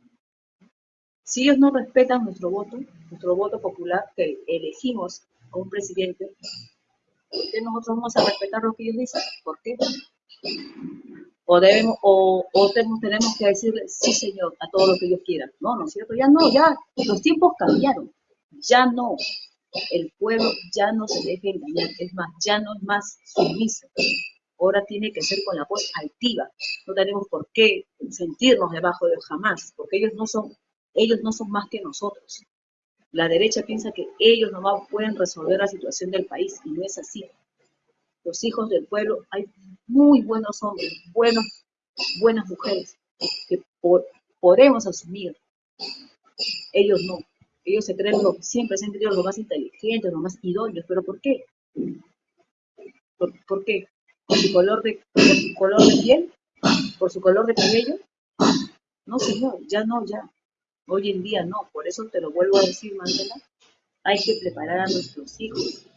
Speaker 2: Si ellos no respetan nuestro voto, nuestro voto popular, que elegimos a un presidente, ¿por qué nosotros vamos a respetar lo que ellos dicen? ¿Por qué? O, debemos, o, o tenemos que decirle, sí señor, a todo lo que ellos quieran. No, ¿no es cierto? Ya no, ya los tiempos cambiaron. Ya no el pueblo ya no se deje engañar, es más, ya no es más sumiso. Ahora tiene que ser con la voz altiva. No tenemos por qué sentirnos debajo de jamás, porque ellos no son, ellos no son más que nosotros. La derecha piensa que ellos nomás pueden resolver la situación del país y no es así. Los hijos del pueblo, hay muy buenos hombres, buenos, buenas mujeres que podemos asumir. Ellos no. Ellos se creen lo, siempre se han creído los más inteligentes, los más idóneos, pero ¿por qué? ¿Por, qué? ¿Por su color de, color de piel? ¿Por su color de cabello? No, señor, ya no, ya. Hoy en día no, por eso te lo vuelvo a decir, Mandela. Hay que preparar a nuestros hijos,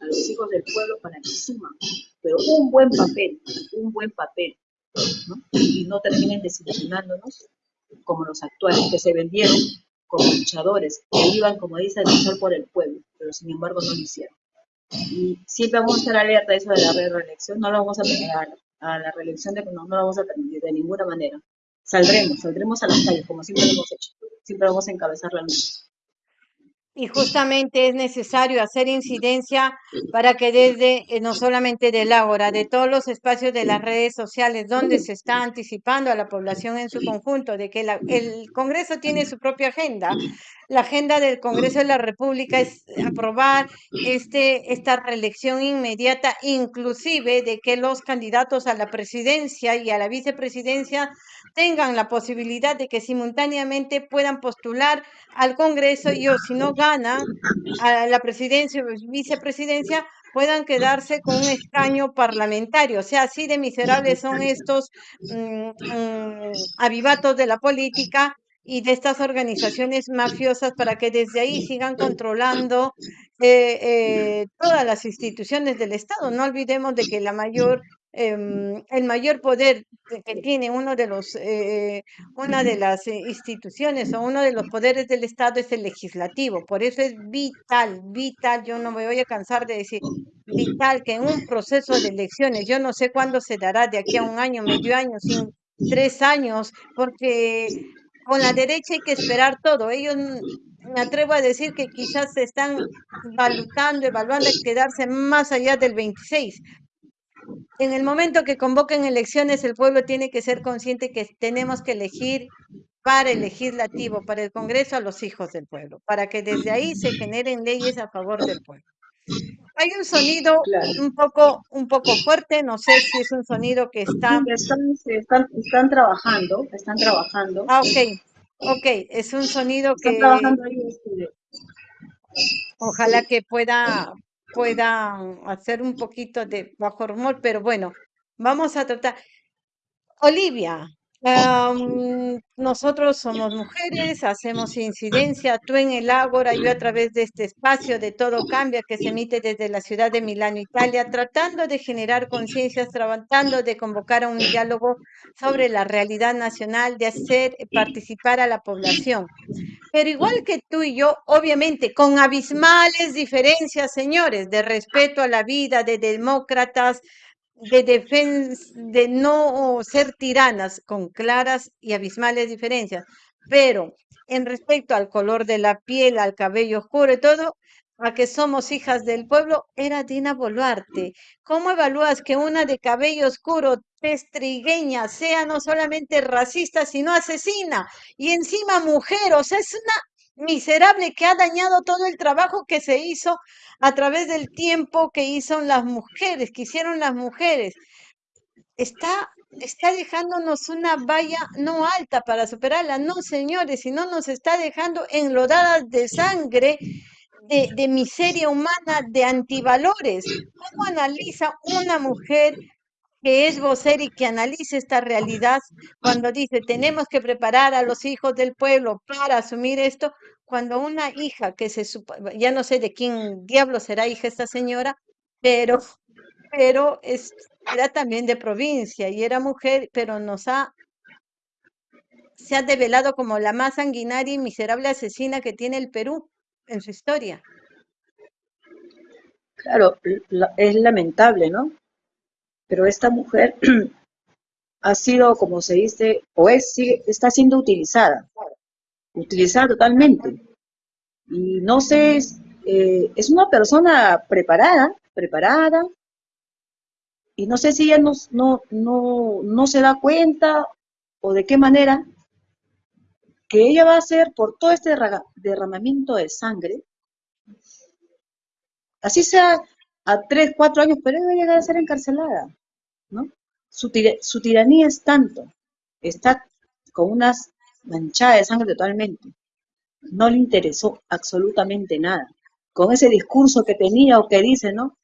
Speaker 2: a los hijos del pueblo para que suman, pero un buen papel, un buen papel, ¿no? Y no terminen desilusionándonos como los actuales que se vendieron como luchadores que iban, como dice, a luchar por el pueblo, pero sin embargo no lo hicieron. Y siempre vamos a estar alerta a eso de la reelección, no lo vamos a permitir, a la reelección de, no, no lo vamos a permitir de ninguna manera. Saldremos, saldremos a las calles, como siempre lo hemos hecho. Siempre vamos a encabezar la lucha.
Speaker 1: Y justamente es necesario hacer incidencia para que desde, eh, no solamente del Ágora, de todos los espacios de las redes sociales donde se está anticipando a la población en su conjunto de que el Congreso tiene su propia agenda, la agenda del Congreso de la República es aprobar este, esta reelección inmediata, inclusive de que los candidatos a la presidencia y a la vicepresidencia tengan la posibilidad de que simultáneamente puedan postular al Congreso y o si no a la presidencia o vicepresidencia, puedan quedarse con un escaño parlamentario. O sea, así de miserables son estos mm, mm, avivatos de la política y de estas organizaciones mafiosas para que desde ahí sigan controlando eh, eh, todas las instituciones del Estado. No olvidemos de que la mayor, em, el mayor poder que tiene uno de los, eh, una de las instituciones o uno de los poderes del Estado es el legislativo. Por eso es vital, vital, yo no me voy a cansar de decir, vital que en un proceso de elecciones, yo no sé cuándo se dará, de aquí a un año, medio año, sin tres años, porque con la derecha hay que esperar todo. Ellos, mm, me atrevo a decir que quizás se están evaluando, evaluando quedarse más allá del 26. En el momento que convoquen elecciones, el pueblo tiene que ser consciente que tenemos que elegir para el legislativo, para el Congreso, a los hijos del pueblo, para que desde ahí se generen leyes a favor del pueblo. Hay un sonido un poco un poco fuerte, no sé si es un sonido que está...
Speaker 2: Están, están, trabajando, están trabajando.
Speaker 1: Ah, ok, ok, es un sonido que...
Speaker 2: trabajando ahí este,
Speaker 1: Ojalá que pueda, pueda hacer un poquito de bajo rumor, pero bueno, vamos a tratar. Olivia, nosotros somos mujeres, hacemos incidencia, tú en el Ágora, yo a través de este espacio de Todo Cambia que se emite desde la ciudad de Milán, Italia, tratando de generar conciencias, tratando de convocar a un diálogo sobre la realidad nacional, de hacer participar a la población. Pero igual que tú y yo, obviamente, con abismales diferencias, señores, de respeto a la vida, de demócratas, de defensa, de no ser tiranas con claras y abismales diferencias, pero en respecto al color de la piel, al cabello oscuro y todo, a que somos hijas del pueblo, era Dina Boluarte. ¿Cómo evalúas que una de cabello oscuro, testrigueña, sea no solamente racista, sino asesina? Y encima mujer, o sea, es una miserable que ha dañado todo el trabajo que se hizo a través del tiempo que hizo las mujeres, que hicieron las mujeres. Está, está dejándonos una valla no alta para superarla, no señores, sino nos está dejando enlodadas de sangre, de, de miseria humana, de antivalores. ¿Cómo analiza una mujer que es vocer y que analice esta realidad cuando dice tenemos que preparar a los hijos del pueblo para asumir esto, cuando una hija que se ya no sé de quién diablo será hija esta señora, pero, pero es, era también de provincia y era mujer, pero nos ha se ha develado como la más sanguinaria y miserable asesina que tiene el Perú en su historia.
Speaker 2: Claro, es lamentable, ¿no? Pero esta mujer ha sido, como se dice, o es, está siendo utilizada, utilizada totalmente. Y no sé, eh, es una persona preparada, preparada, y no sé si ella no, no, no, no se da cuenta o de qué manera que ella va a hacer por todo este derramamiento de sangre, así sea a tres, cuatro años, pero a llegar a ser encarcelada, ¿no? Su, su tiranía es tanto, está con unas manchadas de sangre totalmente. No le interesó absolutamente nada. Con ese discurso que tenía o que dice, ¿no?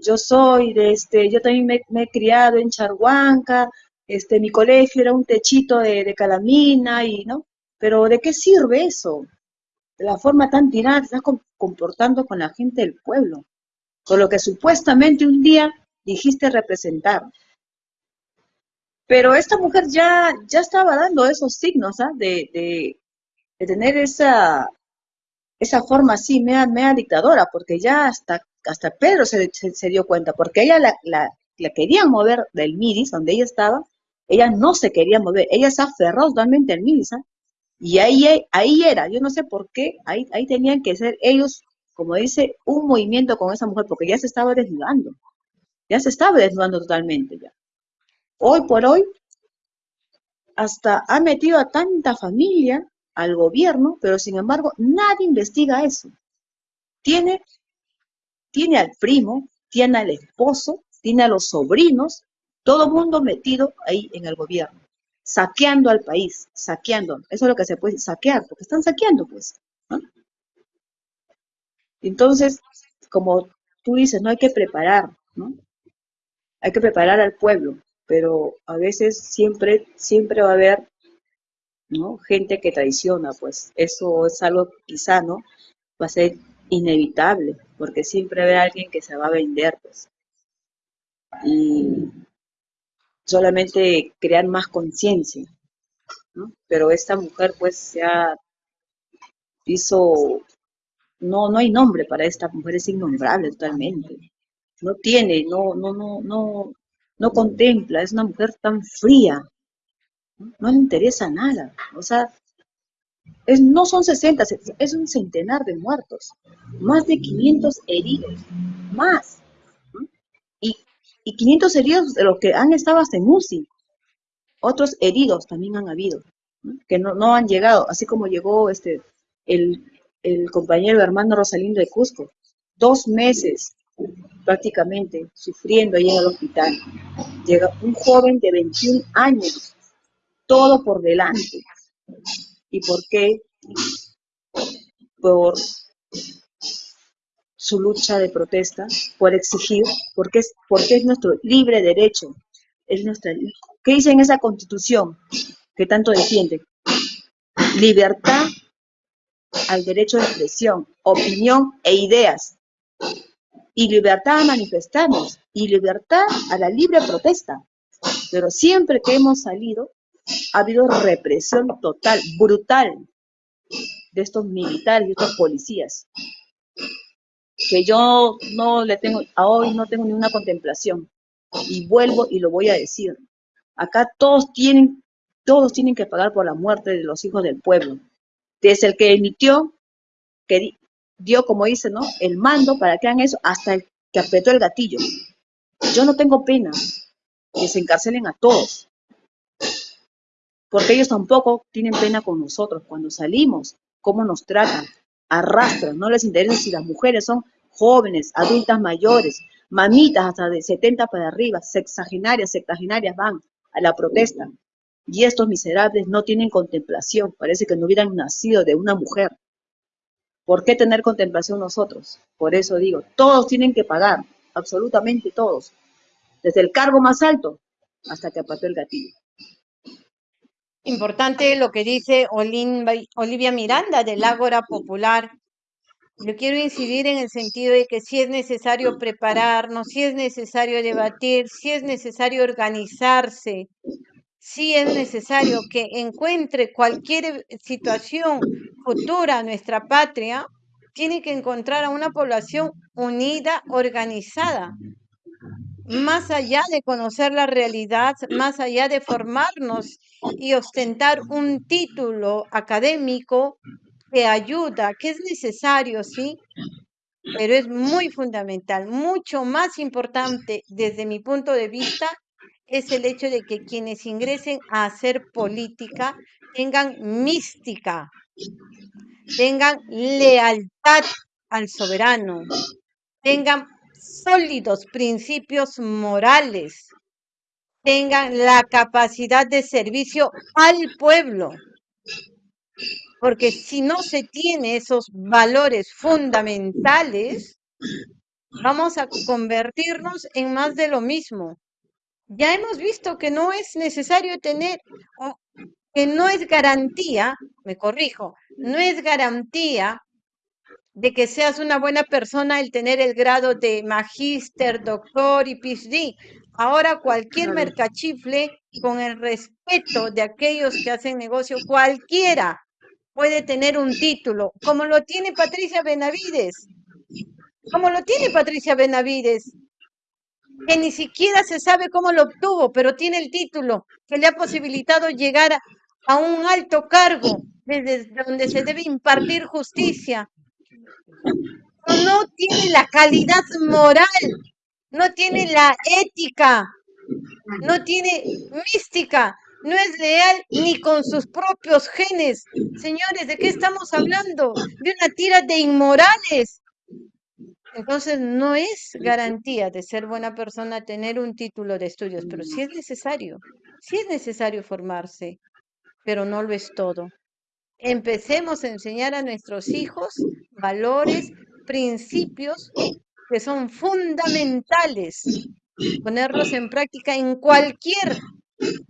Speaker 2: Yo soy de este, yo también me, he criado en Charhuanca, este, mi colegio era un techito de, calamina y, ¿no? Pero ¿de qué sirve eso? De la forma tan tirada que estás comportando con la gente del pueblo con lo que supuestamente un día dijiste representar. Pero esta mujer ya, ya estaba dando esos signos ¿ah? de, de, tener esa, esa forma así, mea, mea dictadora, porque ya hasta, hasta Pedro se, se, dio cuenta, porque ella la, la, la, querían mover del Midis, donde ella estaba, ella no se quería mover, ella se aferró totalmente al Midis, ¿ah? Y ahí, ahí era, yo no sé por qué, ahí, ahí tenían que ser ellos, como dice, un movimiento con esa mujer, porque ya se estaba desnudando, ya se estaba desnudando totalmente ya. Hoy por hoy, hasta ha metido a tanta familia al gobierno, pero sin embargo nadie investiga eso. Tiene, tiene al primo, tiene al esposo, tiene a los sobrinos, todo mundo metido ahí en el gobierno saqueando al país, saqueando. Eso es lo que se puede saquear, porque están saqueando, pues. Entonces, como tú dices, no hay que preparar, ¿no? Hay que preparar al pueblo, pero a veces siempre, siempre va a haber, ¿no? Gente que traiciona, pues. Eso es algo quizá, ¿no? Va a ser inevitable, porque siempre va a haber alguien que se va a vender, pues. Y solamente crear más conciencia. ¿no? Pero esta mujer pues ha, hizo, no, no hay nombre para esta mujer, es innombrable totalmente. No tiene, no, no, no, no, no contempla, es una mujer tan fría, no, le interesa nada. O sea, es, no son 60, es un centenar de muertos, más de 500 heridos, más y 500 heridos de los que han estado hasta en UCI. Otros heridos también han habido, que no, han llegado, así como llegó este el, compañero hermano Rosalindo de Cusco, dos meses prácticamente sufriendo ahí en el hospital. Llega un joven de 21 años, todo por delante. ¿Y por qué? Por su lucha de protesta, por exigir, porque es, porque es nuestro libre derecho. Es nuestra, ¿Qué dice en esa constitución que tanto defiende? Libertad al derecho de expresión, opinión e ideas. Y libertad a manifestarnos. Y libertad a la libre protesta. Pero siempre que hemos salido, ha habido represión total, brutal, de estos militares y estos policías que yo no le tengo, a hoy no tengo ninguna contemplación. Y vuelvo y lo voy a decir. Acá todos tienen, todos tienen que pagar por la muerte de los hijos del pueblo. Desde el que emitió, que dio, como dice. El mando para que hagan eso, hasta el que apretó el gatillo. Yo no tengo pena que se encarcelen a todos. Porque ellos tampoco tienen pena con nosotros. Cuando salimos, cómo nos tratan, arrastran, no les interesa si las mujeres son jóvenes, adultas mayores, mamitas hasta de 70 para arriba, sexagenarias, sexagenarias van a la protesta. Y estos miserables no tienen contemplación, parece que no hubieran nacido de una mujer. ¿Por qué tener contemplación nosotros? Por eso digo, todos tienen que pagar, absolutamente todos, desde el cargo más alto hasta que apató el gatillo.
Speaker 1: Importante lo que dice Olivia Miranda del Ágora Popular. Yo quiero incidir en el sentido de que si es necesario prepararnos, si es necesario debatir, si es necesario organizarse, si es necesario que encuentre cualquier situación futura a nuestra patria, tiene que encontrar a una población unida, organizada, más allá de conocer la realidad, más allá de formarnos y ostentar un título académico que ayuda, que es necesario, sí, pero es muy fundamental, mucho más importante desde mi punto de vista es el hecho de que quienes ingresen a hacer política tengan mística, tengan lealtad al soberano, tengan sólidos principios morales, tengan la capacidad de servicio al pueblo. Porque si no se tiene esos valores fundamentales, vamos a convertirnos en más de lo mismo. Ya hemos visto que no es necesario tener, que no es garantía, me corrijo, no es garantía de que seas una buena persona el tener el grado de magíster, doctor y PhD. Ahora cualquier mercachifle, con el respeto de aquellos que hacen negocio, cualquiera puede tener un título, como lo tiene Patricia Benavides, como lo tiene Patricia Benavides, que ni siquiera se sabe cómo lo obtuvo, pero tiene el título que le ha posibilitado llegar a un alto cargo desde donde se debe impartir justicia, no tiene la calidad moral, no tiene la ética, no tiene mística, no es leal ni con sus propios genes. Señores, ¿de qué estamos hablando? De una tira de inmorales. Entonces, no es garantía de ser buena persona tener un título de estudios, pero sí es necesario, sí es necesario formarse, pero no lo es todo. Empecemos a enseñar a nuestros hijos valores, principios que son fundamentales, ponerlos en práctica en cualquier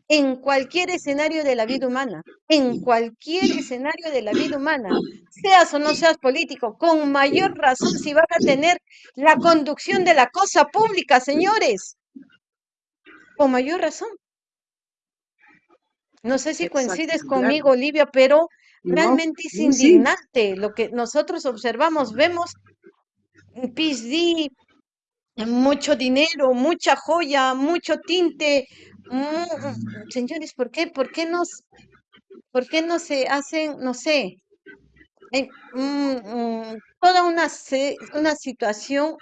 Speaker 1: en cualquier escenario de la vida humana, en cualquier escenario de la vida humana, seas o no seas político, con mayor razón si van a tener la conducción de la cosa pública, señores, con mayor razón. No sé si coincides conmigo, Olivia, pero realmente es indignante lo que nosotros observamos, vemos PhD, mucho dinero, mucha joya, mucho tinte, Mm, señores, ¿por qué? ¿Por qué nos, por qué no se hacen, no sé, mm, mm, toda una, una situación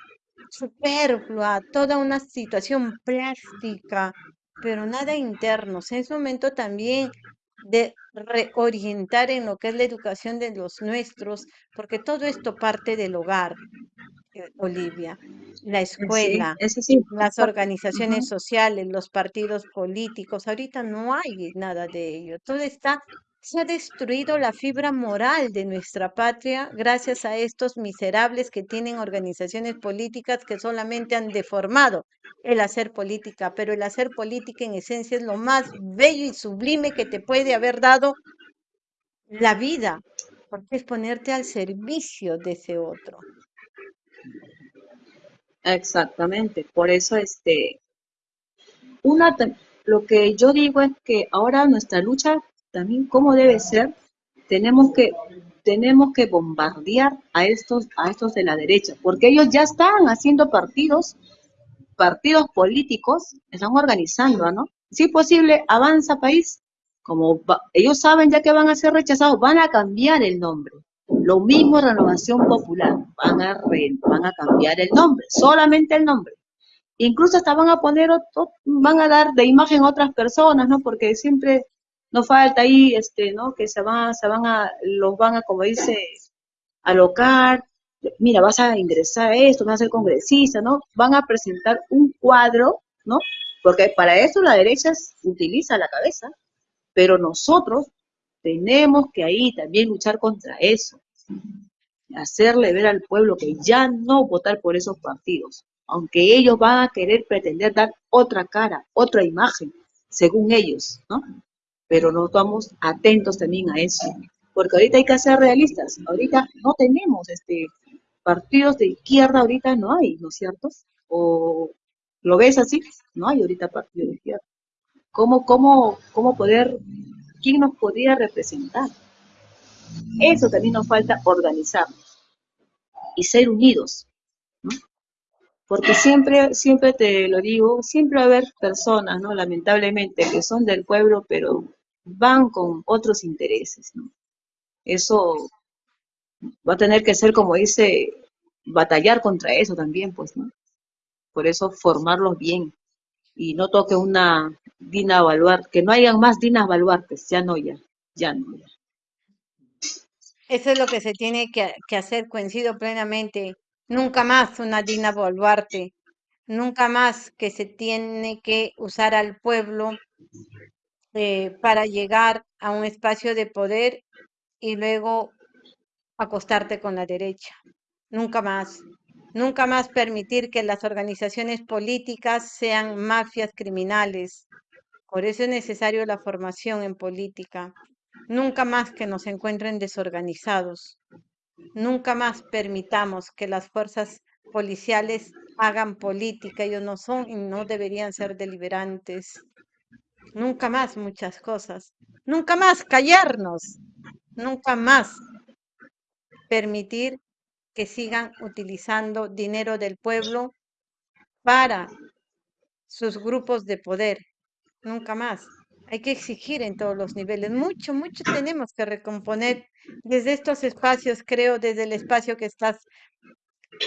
Speaker 1: superflua, toda una situación plástica, pero nada interno. Es momento también de reorientar en lo que es la educación de los nuestros, porque todo esto parte del hogar. Eh, Olivia, la escuela, las organizaciones sociales, los partidos políticos. Ahorita no hay nada de ello. Todo está, se ha destruido la fibra moral de nuestra patria gracias a estos miserables que tienen organizaciones políticas que solamente han deformado el hacer política, pero el hacer política en esencia es lo más bello y sublime que te puede haber dado la vida, porque es ponerte al servicio de ese otro.
Speaker 2: Exactamente, por eso este, una, lo que yo digo es que ahora nuestra lucha también cómo debe ser, tenemos que tenemos que bombardear a estos a estos de la derecha, porque ellos ya están haciendo partidos partidos políticos, están organizando, ¿no? Si es posible, avanza país, como ellos saben ya que van a ser rechazados, van a cambiar el nombre. Lo mismo Renovación Popular, van a, van a cambiar el nombre, solamente el nombre. Incluso hasta van a poner, otro, van a dar de imagen a otras personas, ¿no? Porque siempre nos falta ahí, este, ¿no? Que se van, se van a, los van a, como dice, alocar, mira, vas a ingresar a esto, vas a ser congresista, ¿no? Van a presentar un cuadro, ¿no? Porque para eso la derecha utiliza la cabeza, pero nosotros tenemos que ahí también luchar contra eso. Hacerle ver al pueblo que ya no votar por esos partidos, aunque ellos van a querer pretender dar otra cara, otra imagen, según ellos, ¿no? Pero no estamos atentos también a eso, porque ahorita hay que ser realistas. Ahorita no tenemos este partidos de izquierda, ahorita no hay, ¿no es cierto? ¿O lo ves así? No hay ahorita partidos de izquierda. ¿Cómo, cómo, cómo poder ¿quién nos podría representar? Eso también nos falta organizarnos y ser unidos. Porque siempre, siempre te lo digo, siempre va a haber personas, ¿no? Lamentablemente, que son del pueblo, pero van con otros intereses. Eso va a tener que ser, como dice, batallar contra eso también, pues. Por eso formarlos bien, y no toque una Dina Baluarte, que no hayan más Dinas Baluartes, ya no, ya, ya no.
Speaker 1: Eso es lo que se tiene que, hacer, coincido plenamente. Nunca más una Dina Baluarte, nunca más que se tiene que usar al pueblo eh, para llegar a un espacio de poder y luego acostarte con la derecha. Nunca más. Nunca más permitir que las organizaciones políticas sean mafias criminales. Por eso es necesario la formación en política. Nunca más que nos encuentren desorganizados. Nunca más permitamos que las fuerzas policiales hagan política. Ellos no son y no deberían ser deliberantes. Nunca más muchas cosas. Nunca más callarnos. Nunca más permitir que sigan utilizando dinero del pueblo para sus grupos de poder. Nunca más. Hay que exigir en todos los niveles. Mucho, mucho tenemos que recomponer desde estos espacios, creo, desde el espacio que estás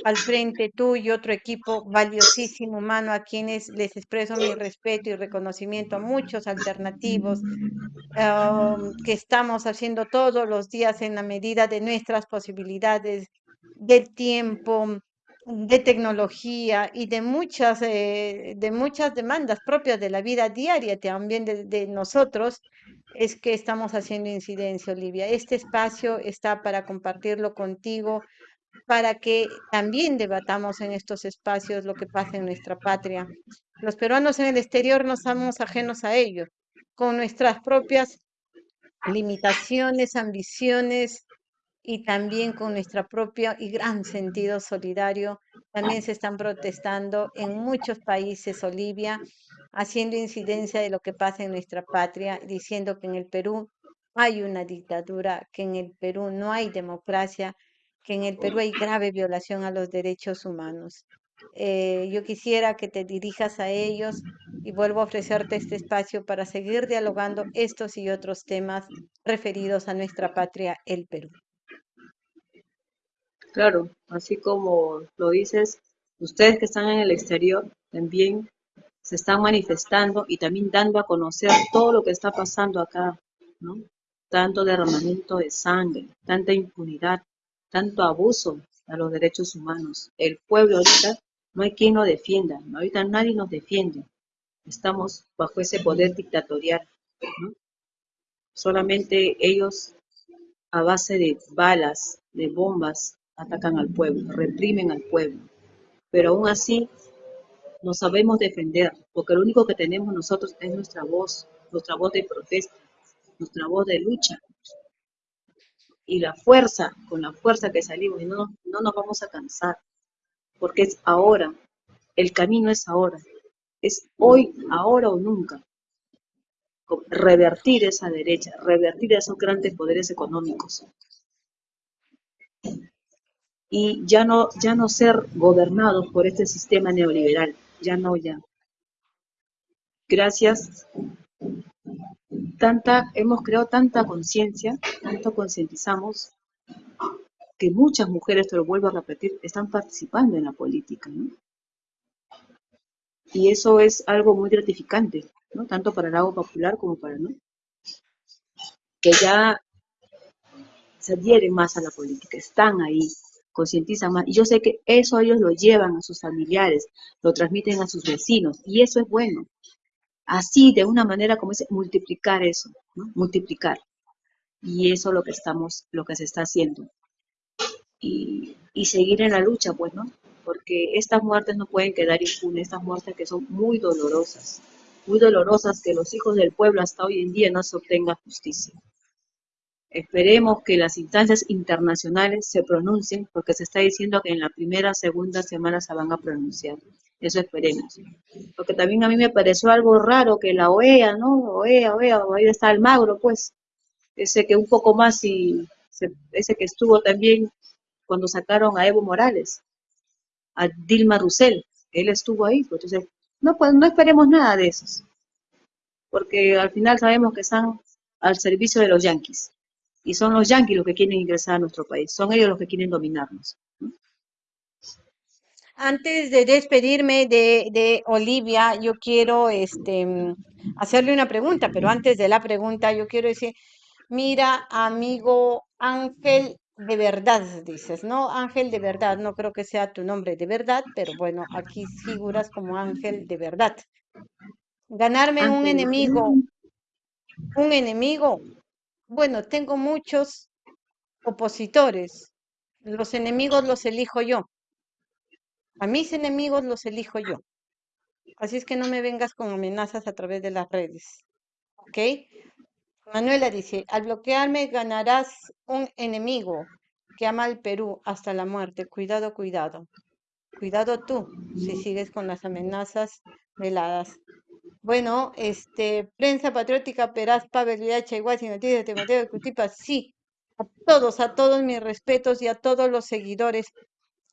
Speaker 1: al frente tú y otro equipo valiosísimo humano a quienes les expreso mi respeto y reconocimiento a muchos alternativos que estamos haciendo todos los días en la medida de nuestras posibilidades, del tiempo, de tecnología y de muchas, eh, de muchas demandas propias de la vida diaria también de, de nosotros, es que estamos haciendo incidencia, Olivia. Este espacio está para compartirlo contigo, para que también debatamos en estos espacios lo que pasa en nuestra patria. Los peruanos en el exterior no somos ajenos a ello, con nuestras propias limitaciones, ambiciones y también con nuestra propia y gran sentido solidario. También se están protestando en muchos países, Olivia, haciendo incidencia de lo que pasa en nuestra patria, diciendo que en el Perú hay una dictadura, que en el Perú no hay democracia, que en el Perú hay grave violación a los derechos humanos. Eh, yo quisiera que te dirijas a ellos y vuelvo a ofrecerte este espacio para seguir dialogando estos y otros temas referidos a nuestra patria, el Perú.
Speaker 2: Claro, así como lo dices, ustedes que están en el exterior también se están manifestando y también dando a conocer todo lo que está pasando acá, ¿no? Tanto derramamiento de sangre, tanta impunidad, tanto abuso a los derechos humanos. El pueblo ahorita no hay quien lo defienda, ahorita nadie nos defiende. Estamos bajo ese poder dictatorial. Solamente ellos, a base de balas, de bombas, atacan al pueblo, reprimen al pueblo. Pero aún así, nos sabemos defender, porque lo único que tenemos nosotros es nuestra voz, nuestra voz de protesta, nuestra voz de lucha. Y la fuerza, con la fuerza que salimos, y no, no nos vamos a cansar, porque es ahora, el camino es ahora, es hoy, ahora o nunca. Revertir esa derecha, revertir esos grandes poderes económicos. Y ya no, ya no ser gobernados por este sistema neoliberal, ya no, ya. Gracias. Tanta, hemos creado tanta conciencia, tanto concientizamos, que muchas mujeres, te lo vuelvo a repetir, están participando en la política. Y eso es algo muy gratificante, ¿no? Tanto para el agua popular como para, ¿no? Que ya se adhieren más a la política, están ahí, concientizan más. Y yo sé que eso ellos lo llevan a sus familiares, lo transmiten a sus vecinos, y eso es bueno. Así, de una manera como es, multiplicar eso. Multiplicar. Y eso es lo que estamos, lo que se está haciendo. Y, y seguir en la lucha, pues, ¿no? porque estas muertes no pueden quedar impunes, estas muertes que son muy dolorosas, muy dolorosas que los hijos del pueblo hasta hoy en día no se obtenga justicia. Esperemos que las instancias internacionales se pronuncien, porque se está diciendo que en la primera, segunda semana se van a pronunciar. Eso esperemos. Porque también a mí me pareció algo raro que la OEA, ¿no? OEA, OEA, ahí está el magro, pues. Ese que un poco más y ese que estuvo también cuando sacaron a Evo Morales a Dilma Rousseff, él estuvo ahí, pues entonces no, pues, no esperemos nada de esos, porque al final sabemos que están al servicio de los yanquis, y son los yanquis los que quieren ingresar a nuestro país, son ellos los que quieren dominarnos.
Speaker 1: Antes de despedirme de, de, Olivia, yo quiero este, hacerle una pregunta, pero antes de la pregunta, yo quiero decir, mira, amigo Ángel de verdad, dices, ¿no? Ángel de verdad, no creo que sea tu nombre de verdad, pero bueno, aquí figuras como ángel de verdad. Ganarme un enemigo, un enemigo, bueno, tengo muchos opositores, los enemigos los elijo yo, a mis enemigos los elijo yo. Así es que no me vengas con amenazas a través de las redes, ¿ok? Manuela dice, al bloquearme ganarás un enemigo que ama al Perú hasta la muerte. Cuidado, cuidado. Cuidado tú si sigues con las amenazas veladas. Bueno, este, prensa patriótica, Peraz, Pavel, Viacha, Igual, Noticias, Timoteo, Cutipa, sí. A todos, a todos mis respetos y a todos los seguidores.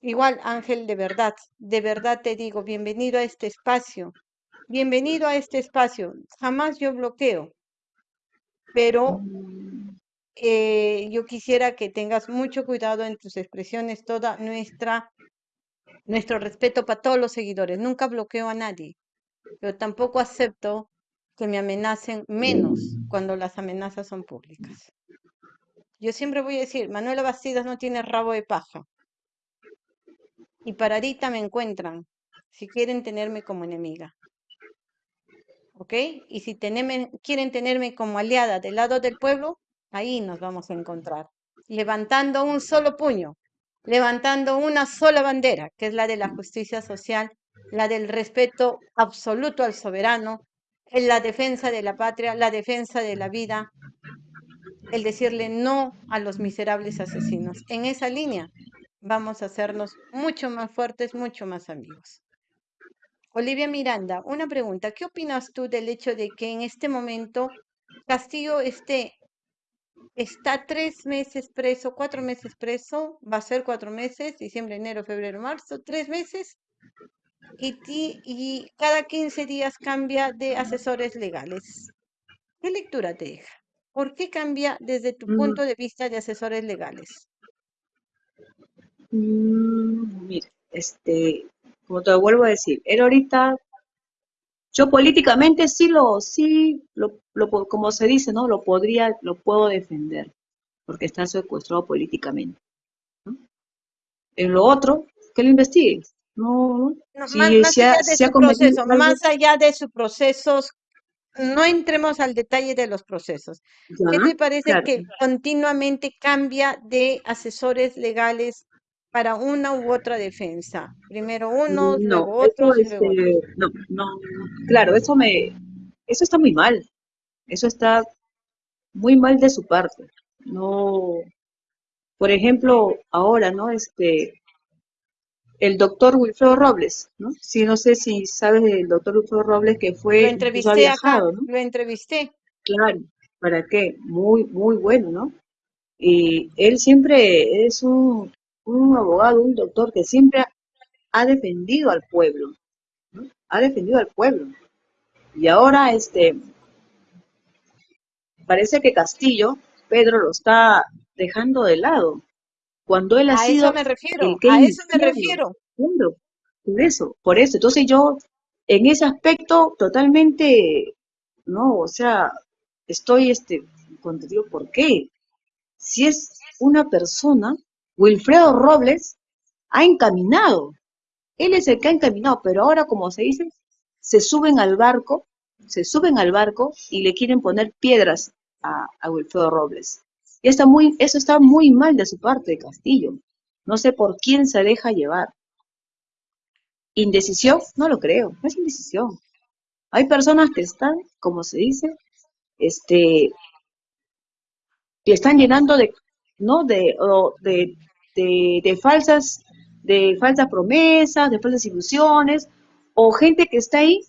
Speaker 1: Igual, Ángel, de verdad, de verdad te digo, bienvenido a este espacio. bienvenido a este espacio. Jamás yo bloqueo, pero eh, yo quisiera que tengas mucho cuidado en tus expresiones, toda nuestra, nuestro respeto para todos los seguidores. Nunca bloqueo a nadie, pero tampoco acepto que me amenacen menos cuando las amenazas son públicas. Yo siempre voy a decir, Manuela Bastidas no tiene rabo de paja. Y paradita me encuentran si quieren tenerme como enemiga. ¿Ok? Y si quieren tenerme como aliada del lado del pueblo, ahí nos vamos a encontrar. Levantando un solo puño, levantando una sola bandera, que es la de la justicia social, la del respeto absoluto al soberano, en la defensa de la patria, la defensa de la vida, el decirle no a los miserables asesinos. En esa línea vamos a hacernos mucho más fuertes, mucho más amigos. Olivia Miranda, una pregunta. ¿Qué opinas tú del hecho de que en este momento Castillo esté, está tres meses preso, cuatro meses preso, va a ser cuatro meses, diciembre, enero, febrero, marzo, tres meses, y, y cada 15 días cambia de asesores legales? ¿Qué lectura te deja? ¿Por qué cambia desde tu mm. punto de vista de asesores legales?
Speaker 2: Mm, mira, este, como te vuelvo a decir, él ahorita, yo políticamente sí lo, sí, lo, como se dice, ¿no? Lo podría, lo puedo defender, porque está secuestrado políticamente. En lo otro, que lo investigue. No,
Speaker 1: más, allá de su proceso, más allá de sus procesos, no entremos al detalle de los procesos. ¿Qué te parece que continuamente cambia de asesores legales para una u otra defensa. Primero uno, luego otro.
Speaker 2: Este, no, no, claro, eso me, eso está muy mal. Eso está muy mal de su parte. No, por ejemplo, ahora, ¿no? Este, el doctor Wilfredo Robles, ¿no? Sí, no sé si sabes del doctor Wilfredo Robles que fue...
Speaker 1: Lo entrevisté acá, lo entrevisté.
Speaker 2: Claro, ¿para qué? Muy, muy bueno, ¿no? Y él siempre es un, un abogado, un doctor que siempre ha defendido al pueblo, ha defendido al pueblo. Y ahora, este, parece que Castillo, Pedro lo está dejando de lado, cuando él ha
Speaker 1: a
Speaker 2: sido
Speaker 1: eso me refiero, a eso me refiero.
Speaker 2: por eso, por eso. Entonces yo, en ese aspecto, totalmente, no, o sea, estoy, este, cuando digo, ¿por qué? Si es una persona Wilfredo Robles ha encaminado. Él es el que ha encaminado, pero ahora, como se dice, se suben al barco, se suben al barco y le quieren poner piedras a, Wilfredo Robles. Y está muy, eso está muy mal de su parte, Castillo. No sé por quién se deja llevar. ¿Indecisión? No lo creo, no es indecisión. Hay personas que están, como se dice, este, que están llenando de ¿no? De, de, de, falsas, de falsas promesas, de falsas ilusiones, o gente que está ahí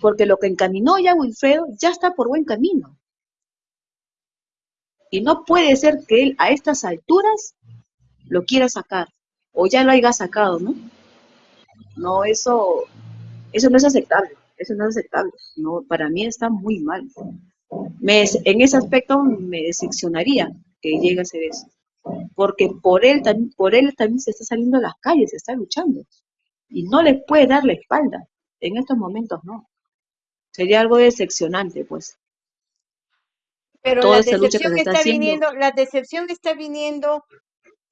Speaker 2: porque lo que encaminó ya Wilfredo ya está por buen camino. Y no puede ser que él a estas alturas lo quiera sacar, o ya lo haya sacado, ¿no? No, eso, eso no es aceptable, eso no es aceptable. No, para mí está muy mal. En ese aspecto me decepcionaría que llegue a ser eso. Porque por él, por él también se está saliendo a las calles, se está luchando. Y no les puede dar la espalda. En estos momentos no. Sería algo decepcionante, pues.
Speaker 1: Pero la decepción está, viniendo, la decepción está viniendo,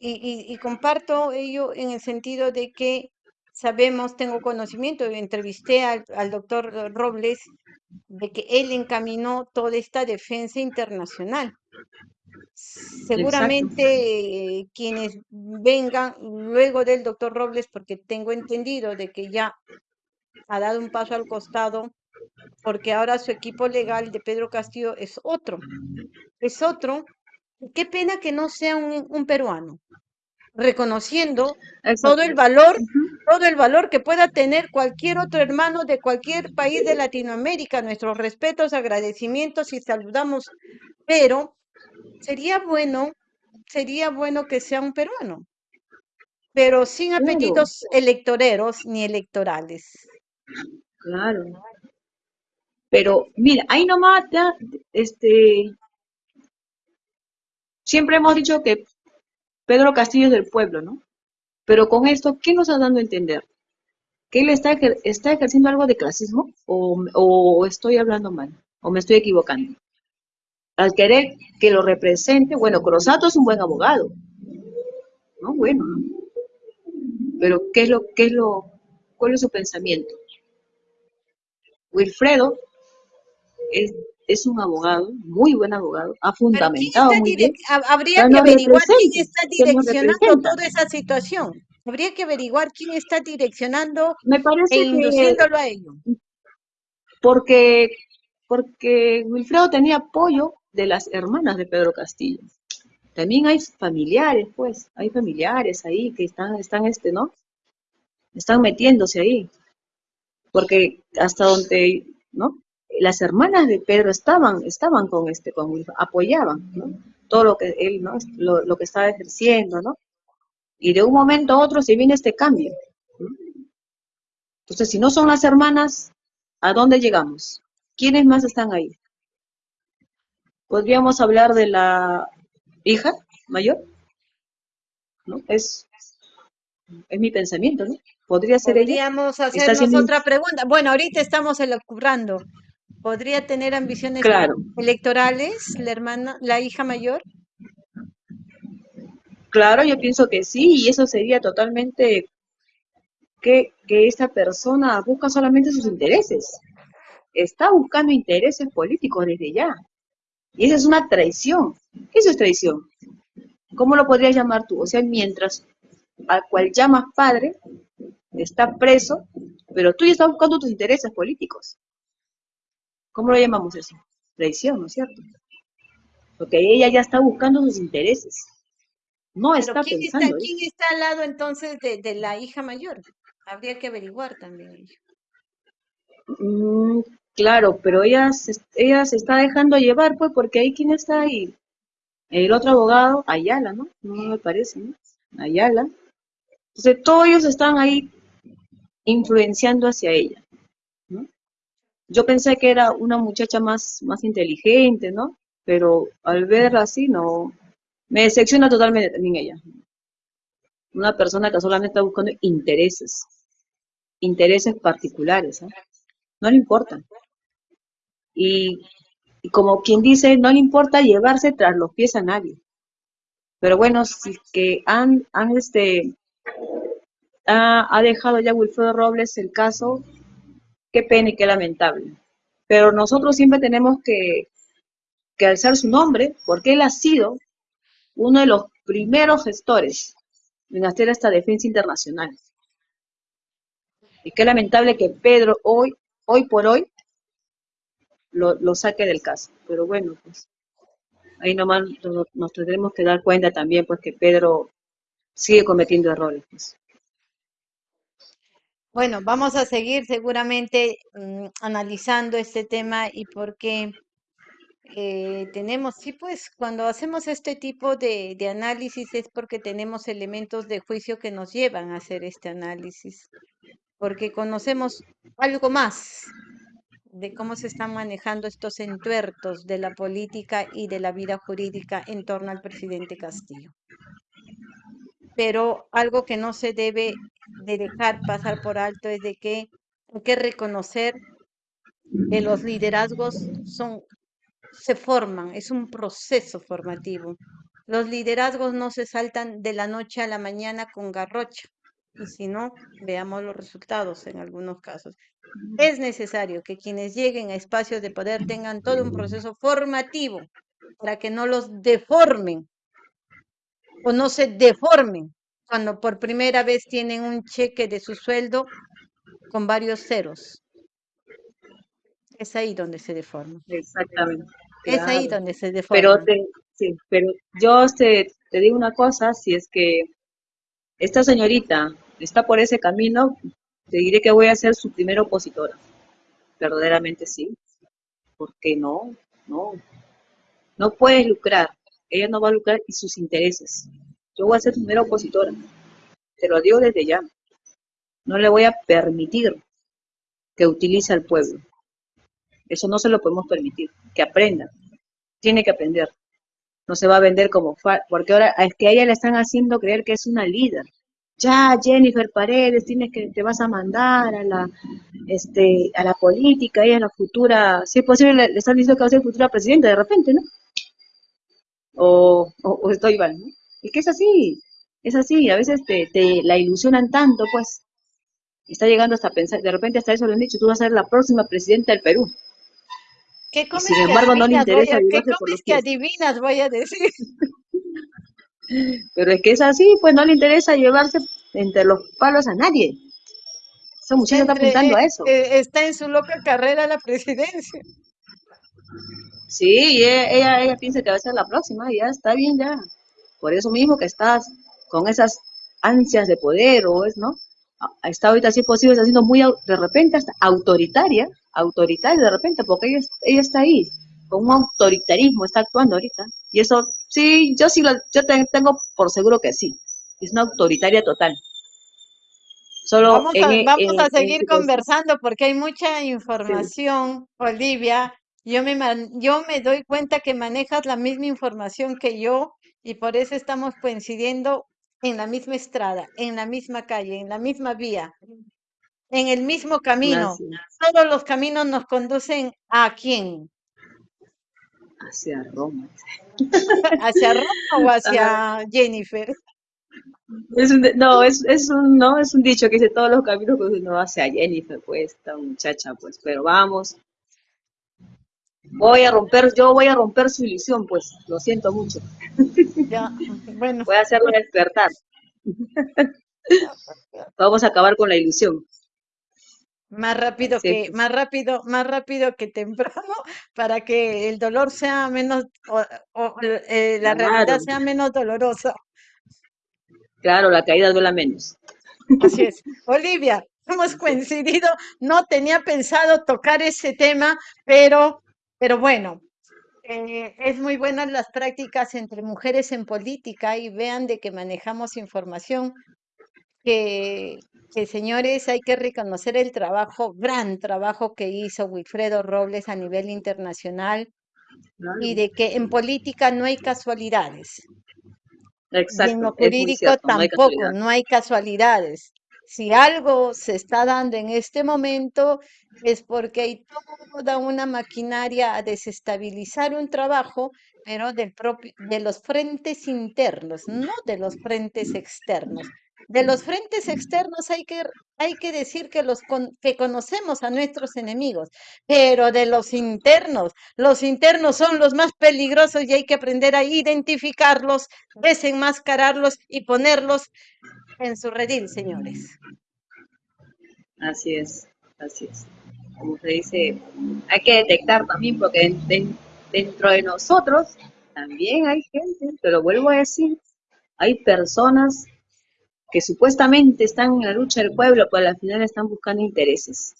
Speaker 1: y, comparto ello en el sentido de que sabemos, tengo conocimiento, entrevisté al, al doctor Robles, de que él encaminó toda esta defensa internacional. Seguramente quienes vengan luego del doctor Robles, porque tengo entendido de que ya ha dado un paso al costado, porque ahora su equipo legal de Pedro Castillo es otro, es otro. Qué pena que no sea un, peruano, reconociendo todo el valor, todo el valor que pueda tener cualquier otro hermano de cualquier país de Latinoamérica. Nuestros respetos, agradecimientos y saludamos, pero sería bueno, sería bueno que sea un peruano, pero sin apellidos electoreros ni electorales.
Speaker 2: Claro. Pero mira, ahí nomás, este, siempre hemos dicho que Pedro Castillo es del pueblo, ¿no? Pero con esto, ¿qué nos está dando a entender? ¿Que él está, está ejerciendo algo de clasismo o, o estoy hablando mal? ¿O me estoy equivocando? Al querer que lo represente, bueno, Crosato es un buen abogado, ¿no? Bueno, pero ¿qué es lo, qué es lo, cuál es su pensamiento? Wilfredo es, es un abogado, muy buen abogado, ha fundamentado muy bien.
Speaker 1: Habría que averiguar quién está direccionando toda esa situación. Habría que averiguar quién está direccionando
Speaker 2: Me parece
Speaker 1: e induciéndolo a ello.
Speaker 2: Porque, porque Wilfredo tenía apoyo de las hermanas de Pedro Castillo. También hay familiares, pues, hay familiares ahí que están, están este, ¿no? Están metiéndose ahí. Porque hasta donde, ¿no? Las hermanas de Pedro estaban, estaban con este, con Wilfredo, apoyaban, ¿no? Todo lo que él, ¿no? Lo, lo que estaba ejerciendo, ¿no? Y de un momento a otro se viene este cambio. ¿no? Entonces, si no son las hermanas, ¿a dónde llegamos? ¿Quiénes más están ahí? Podríamos hablar de la hija mayor, ¿no? Es, es mi pensamiento, ¿no? Podría ser
Speaker 1: Podríamos
Speaker 2: ella.
Speaker 1: hacernos otra pregunta. Bueno, ahorita estamos elucubrando. ¿Podría tener ambiciones
Speaker 2: claro.
Speaker 1: electorales la hermana, la hija mayor?
Speaker 2: Claro, yo pienso que sí, y eso sería totalmente que, que esta persona busca solamente sus intereses. Está buscando intereses políticos desde ya. Y esa es una traición. ¿Qué eso es traición? ¿Cómo lo podrías llamar tú? O sea, mientras al cual llamas padre, está preso, pero tú ya estás buscando tus intereses políticos. ¿Cómo lo llamamos eso? Traición, ¿no es cierto? Porque ella ya está buscando sus intereses. No está
Speaker 1: ¿quién
Speaker 2: pensando.
Speaker 1: Está, ¿Quién está al lado entonces de, de, la hija mayor? Habría que averiguar también.
Speaker 2: Mm, claro, pero ella se, ella se está dejando llevar, pues, porque ahí quién está ahí. El otro abogado, Ayala, ¿no? No me parece, ¿no? Ayala. Entonces, todos ellos están ahí influenciando hacia ella. Yo pensé que era una muchacha más, más inteligente, ¿no? Pero al verla así, no. Me decepciona totalmente también ella. Una persona que solamente está buscando intereses, intereses particulares, ¿eh? No le importa. Y, y como quien dice, no le importa llevarse tras los pies a nadie. Pero bueno, si que han, han este, ha, ha dejado ya Wilfredo Robles el caso, qué pena y qué lamentable. Pero nosotros siempre tenemos que, que alzar su nombre, porque él ha sido uno de los primeros gestores en hacer esta defensa internacional. Y qué lamentable que Pedro hoy, hoy por hoy, lo, lo saque del caso. Pero bueno, pues ahí nomás nos, tendremos que dar cuenta también, pues que Pedro sigue cometiendo errores. Pues.
Speaker 1: Bueno, vamos a seguir seguramente mmm, analizando este tema y porque eh, tenemos, sí, pues cuando hacemos este tipo de, de, análisis es porque tenemos elementos de juicio que nos llevan a hacer este análisis, porque conocemos algo más de cómo se están manejando estos entuertos de la política y de la vida jurídica en torno al presidente Castillo. Pero algo que no se debe de dejar pasar por alto es de que hay que reconocer que los liderazgos se forman, es un proceso formativo. Los liderazgos no se saltan de la noche a la mañana con garrocha, y si no, veamos los resultados en algunos casos. Es necesario que quienes lleguen a espacios de poder tengan todo un proceso formativo para que no los deformen o no se deformen cuando por primera vez tienen un cheque de su sueldo con varios ceros. Es ahí donde se deforma.
Speaker 2: Exactamente.
Speaker 1: Es claro. ahí donde se deforma.
Speaker 2: Pero, te, sí, pero yo te, te digo una cosa, si es que esta señorita está por ese camino, te diré que voy a ser su primera opositora. Verdaderamente sí. Porque no, no. No puedes lucrar. Ella no va a lucrar y sus intereses. Yo voy a ser su opositora. Te lo digo desde ya. No le voy a permitir que utilice al pueblo. Eso no se lo podemos permitir. Que aprenda. Tiene que aprender. No se va a vender como porque ahora es que a ella le están haciendo creer que es una líder. Ya, Jennifer Paredes, tienes que te vas a mandar a la este a la política, ella es la futura, si es posible le, están diciendo que va a ser futura presidenta de repente, ¿no? O, o, estoy mal, ¿no? Es que es así, es así, a veces te, te la ilusionan tanto, pues, está llegando hasta pensar, de repente hasta eso le han dicho, tú vas a ser la próxima presidenta del Perú.
Speaker 1: ¿Qué comes sin embargo no le interesa ¿Qué comes que adivinas, voy a decir?
Speaker 2: Pero es que es así, pues no le interesa llevarse entre los palos a nadie. Esa muchacha está apuntando a eso.
Speaker 1: Eh, está en su loca carrera a la presidencia.
Speaker 2: Sí, ella, ella, piensa que va a ser la próxima, y ya está bien ya. Por eso mismo que estás con esas ansias de poder, o es, ¿no? Está ahorita, si es posible, está siendo muy, de repente, hasta autoritaria, autoritaria de repente, porque ella, ella está ahí, con un autoritarismo, está actuando ahorita. Y eso, sí, yo sí lo, yo tengo por seguro que sí. Es una autoritaria total.
Speaker 1: Solo vamos a, seguir conversando porque hay mucha información, Olivia. Yo me, yo me doy cuenta que manejas la misma información que yo y por eso estamos coincidiendo en la misma estrada, en la misma calle, en la misma vía, en el mismo camino. Todos los caminos nos conducen a quién?
Speaker 2: Hacia Roma.
Speaker 1: ¿Hacia Roma o hacia Jennifer?
Speaker 2: Es un, no, es, es, un, no, es un dicho que dice todos los caminos que no hace a Jennifer, pues, esta muchacha, pues, pero vamos. Voy a romper, yo voy a romper su ilusión, pues, lo siento mucho.
Speaker 1: Ya, bueno.
Speaker 2: Voy a hacerlo despertar. Vamos a acabar con la ilusión.
Speaker 1: Más rápido que, más rápido, más rápido que temprano, para que el dolor sea menos, o, eh, la realidad sea menos dolorosa.
Speaker 2: Claro, la caída duela menos.
Speaker 1: Así es. Olivia, hemos coincidido, no tenía pensado tocar ese tema, pero, pero bueno, eh, es muy buenas las prácticas entre mujeres en política y vean de que manejamos información que, que, señores hay que reconocer el trabajo, gran trabajo que hizo Wilfredo Robles a nivel internacional y de que en política no hay casualidades.
Speaker 2: Exacto,
Speaker 1: en lo jurídico tampoco, no hay, casualidades. Si algo se está dando en este momento es porque hay toda una maquinaria a desestabilizar un trabajo, pero del propio, de los frentes internos, no de los frentes externos. De los frentes externos hay que, hay que decir que, los que conocemos a nuestros enemigos, pero de los internos, los internos son los más peligrosos y hay que aprender a identificarlos, desenmascararlos y ponerlos en su redil, señores.
Speaker 2: Así es, así es. Como se dice, hay que detectar también porque dentro de nosotros también hay gente, te lo vuelvo a decir, hay personas que supuestamente están en la lucha del pueblo, pero al final están buscando intereses.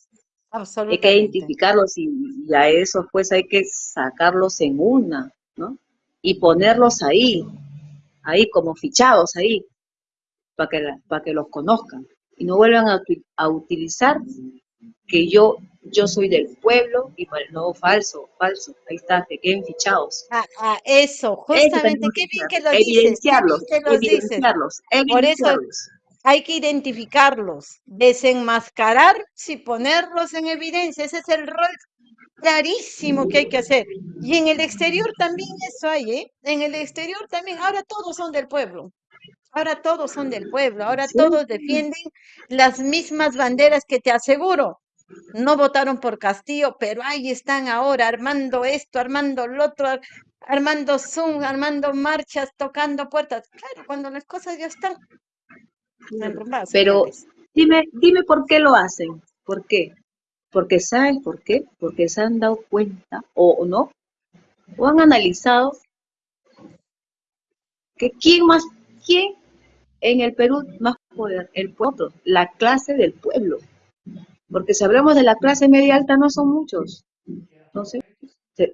Speaker 2: Hay que identificarlos y, a esos pues hay que sacarlos en una, ¿no? Y ponerlos ahí, ahí como fichados ahí, para que, para que los conozcan y no vuelvan a, utilizar que yo yo soy del pueblo y el nuevo falso, falso, ahí está, que queden fichados.
Speaker 1: Ah, ah eso, justamente, qué bien que lo
Speaker 2: evidenciarlos, dices. Evidenciarlos, evidenciarlos.
Speaker 1: Por eso hay que identificarlos, desenmascarar y ponerlos en evidencia. Ese es el rol clarísimo que hay que hacer. Y en el exterior también eso hay, ¿eh? En el exterior también, ahora todos son del pueblo. Ahora todos son del pueblo, ahora todos defienden las mismas banderas que te aseguro no votaron por Castillo, pero ahí están ahora armando esto, armando lo otro, armando Zoom, armando marchas, tocando puertas. Claro, cuando las cosas ya están
Speaker 2: Pero dime, dime por qué lo hacen. ¿Por qué? Porque sabes por qué, porque se han dado cuenta o no, o han analizado que quién más, quién en el Perú más poder, el pueblo, la clase del pueblo. Porque si hablamos de la clase media alta, no son muchos. Entonces,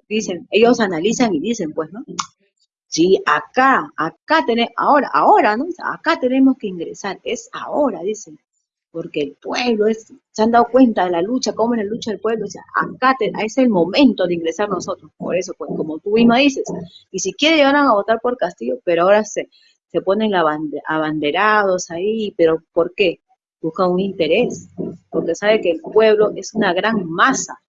Speaker 2: dicen, ellos analizan y dicen, pues, ¿no? Sí, acá, acá tenemos, ahora, ahora, ¿no? Acá tenemos que ingresar, es ahora, dicen. porque el pueblo es, se han dado cuenta de la lucha, cómo es la lucha del pueblo, o sea, acá es el momento de ingresar nosotros, por eso, pues como tú misma dices, y si quiere a votar por Castillo, pero ahora se, se ponen abanderados ahí, pero ¿por qué? Buscan un interés, porque sabe que el pueblo es una gran masa,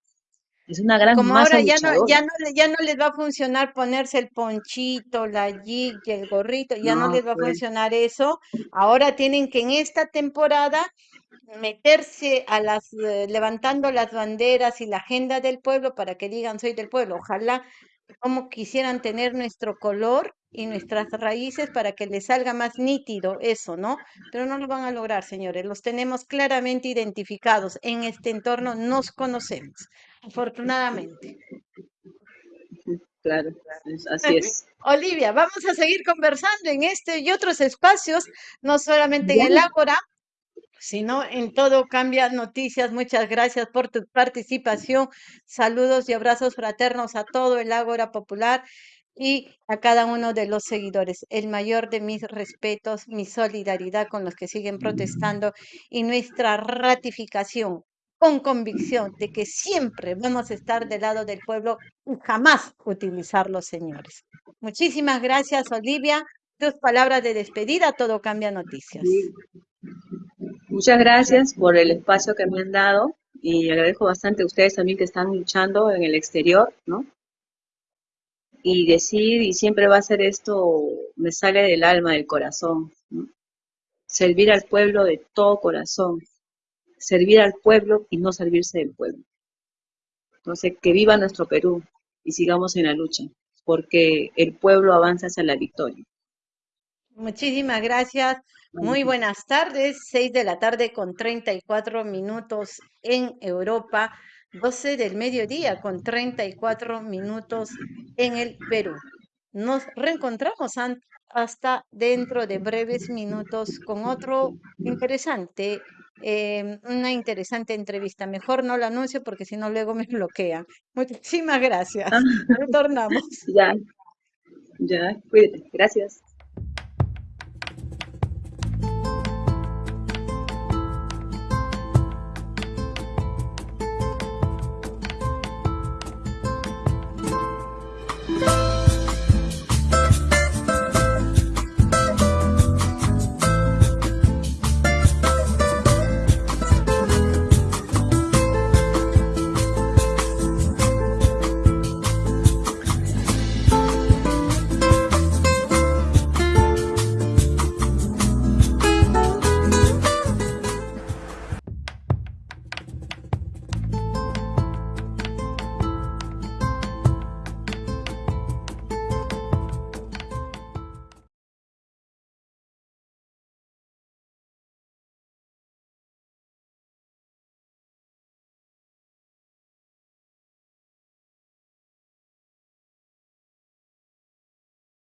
Speaker 2: es una gran
Speaker 1: Como
Speaker 2: masa
Speaker 1: ahora ya no, ya no, ya no les va a funcionar ponerse el ponchito, la jig y el gorrito, ya no
Speaker 2: No,
Speaker 1: les va a
Speaker 2: pues,
Speaker 1: funcionar eso. Ahora tienen que en esta temporada meterse a las, eh, levantando las banderas y la agenda del pueblo para que digan soy del pueblo. Ojalá como quisieran tener nuestro color y nuestras raíces para que les salga más nítido eso, ¿no? Pero no lo van a lograr, señores. Los tenemos claramente identificados. En este entorno nos conocemos, afortunadamente.
Speaker 2: claro, así es.
Speaker 1: Olivia, vamos a seguir conversando en este y otros espacios, no solamente en el Ágora, sino en todo Cambia Noticias. Muchas gracias por tu participación. Saludos y abrazos fraternos a todo el Ágora Popular y a cada uno de los seguidores. El mayor de mis respetos, mi solidaridad con los que siguen protestando y nuestra ratificación con convicción de que siempre vamos a estar del lado del pueblo y jamás utilizar los señores. Muchísimas gracias, Olivia. Tus palabras de despedida, todo cambia noticias.
Speaker 2: Muchas gracias por el espacio que me han dado y agradezco bastante a ustedes también que están luchando en el exterior, ¿no? Y decir, y siempre va a ser esto, me sale del alma, del corazón, ¿no? Servir al pueblo de todo corazón, servir al pueblo y no servirse del pueblo. Entonces, que viva nuestro Perú y sigamos en la lucha, porque el pueblo avanza hacia la victoria.
Speaker 1: Muchísimas gracias. Muy buenas tardes. Seis de la tarde con 34 minutos en Europa. 12 del mediodía con 34 minutos en el Perú. Nos reencontramos hasta dentro de breves minutos con otro interesante, em, una interesante entrevista. Mejor no lo anuncio porque si no luego me bloquean. Muchísimas gracias. Retornamos.
Speaker 2: ya, ya, cuídate. Gracias.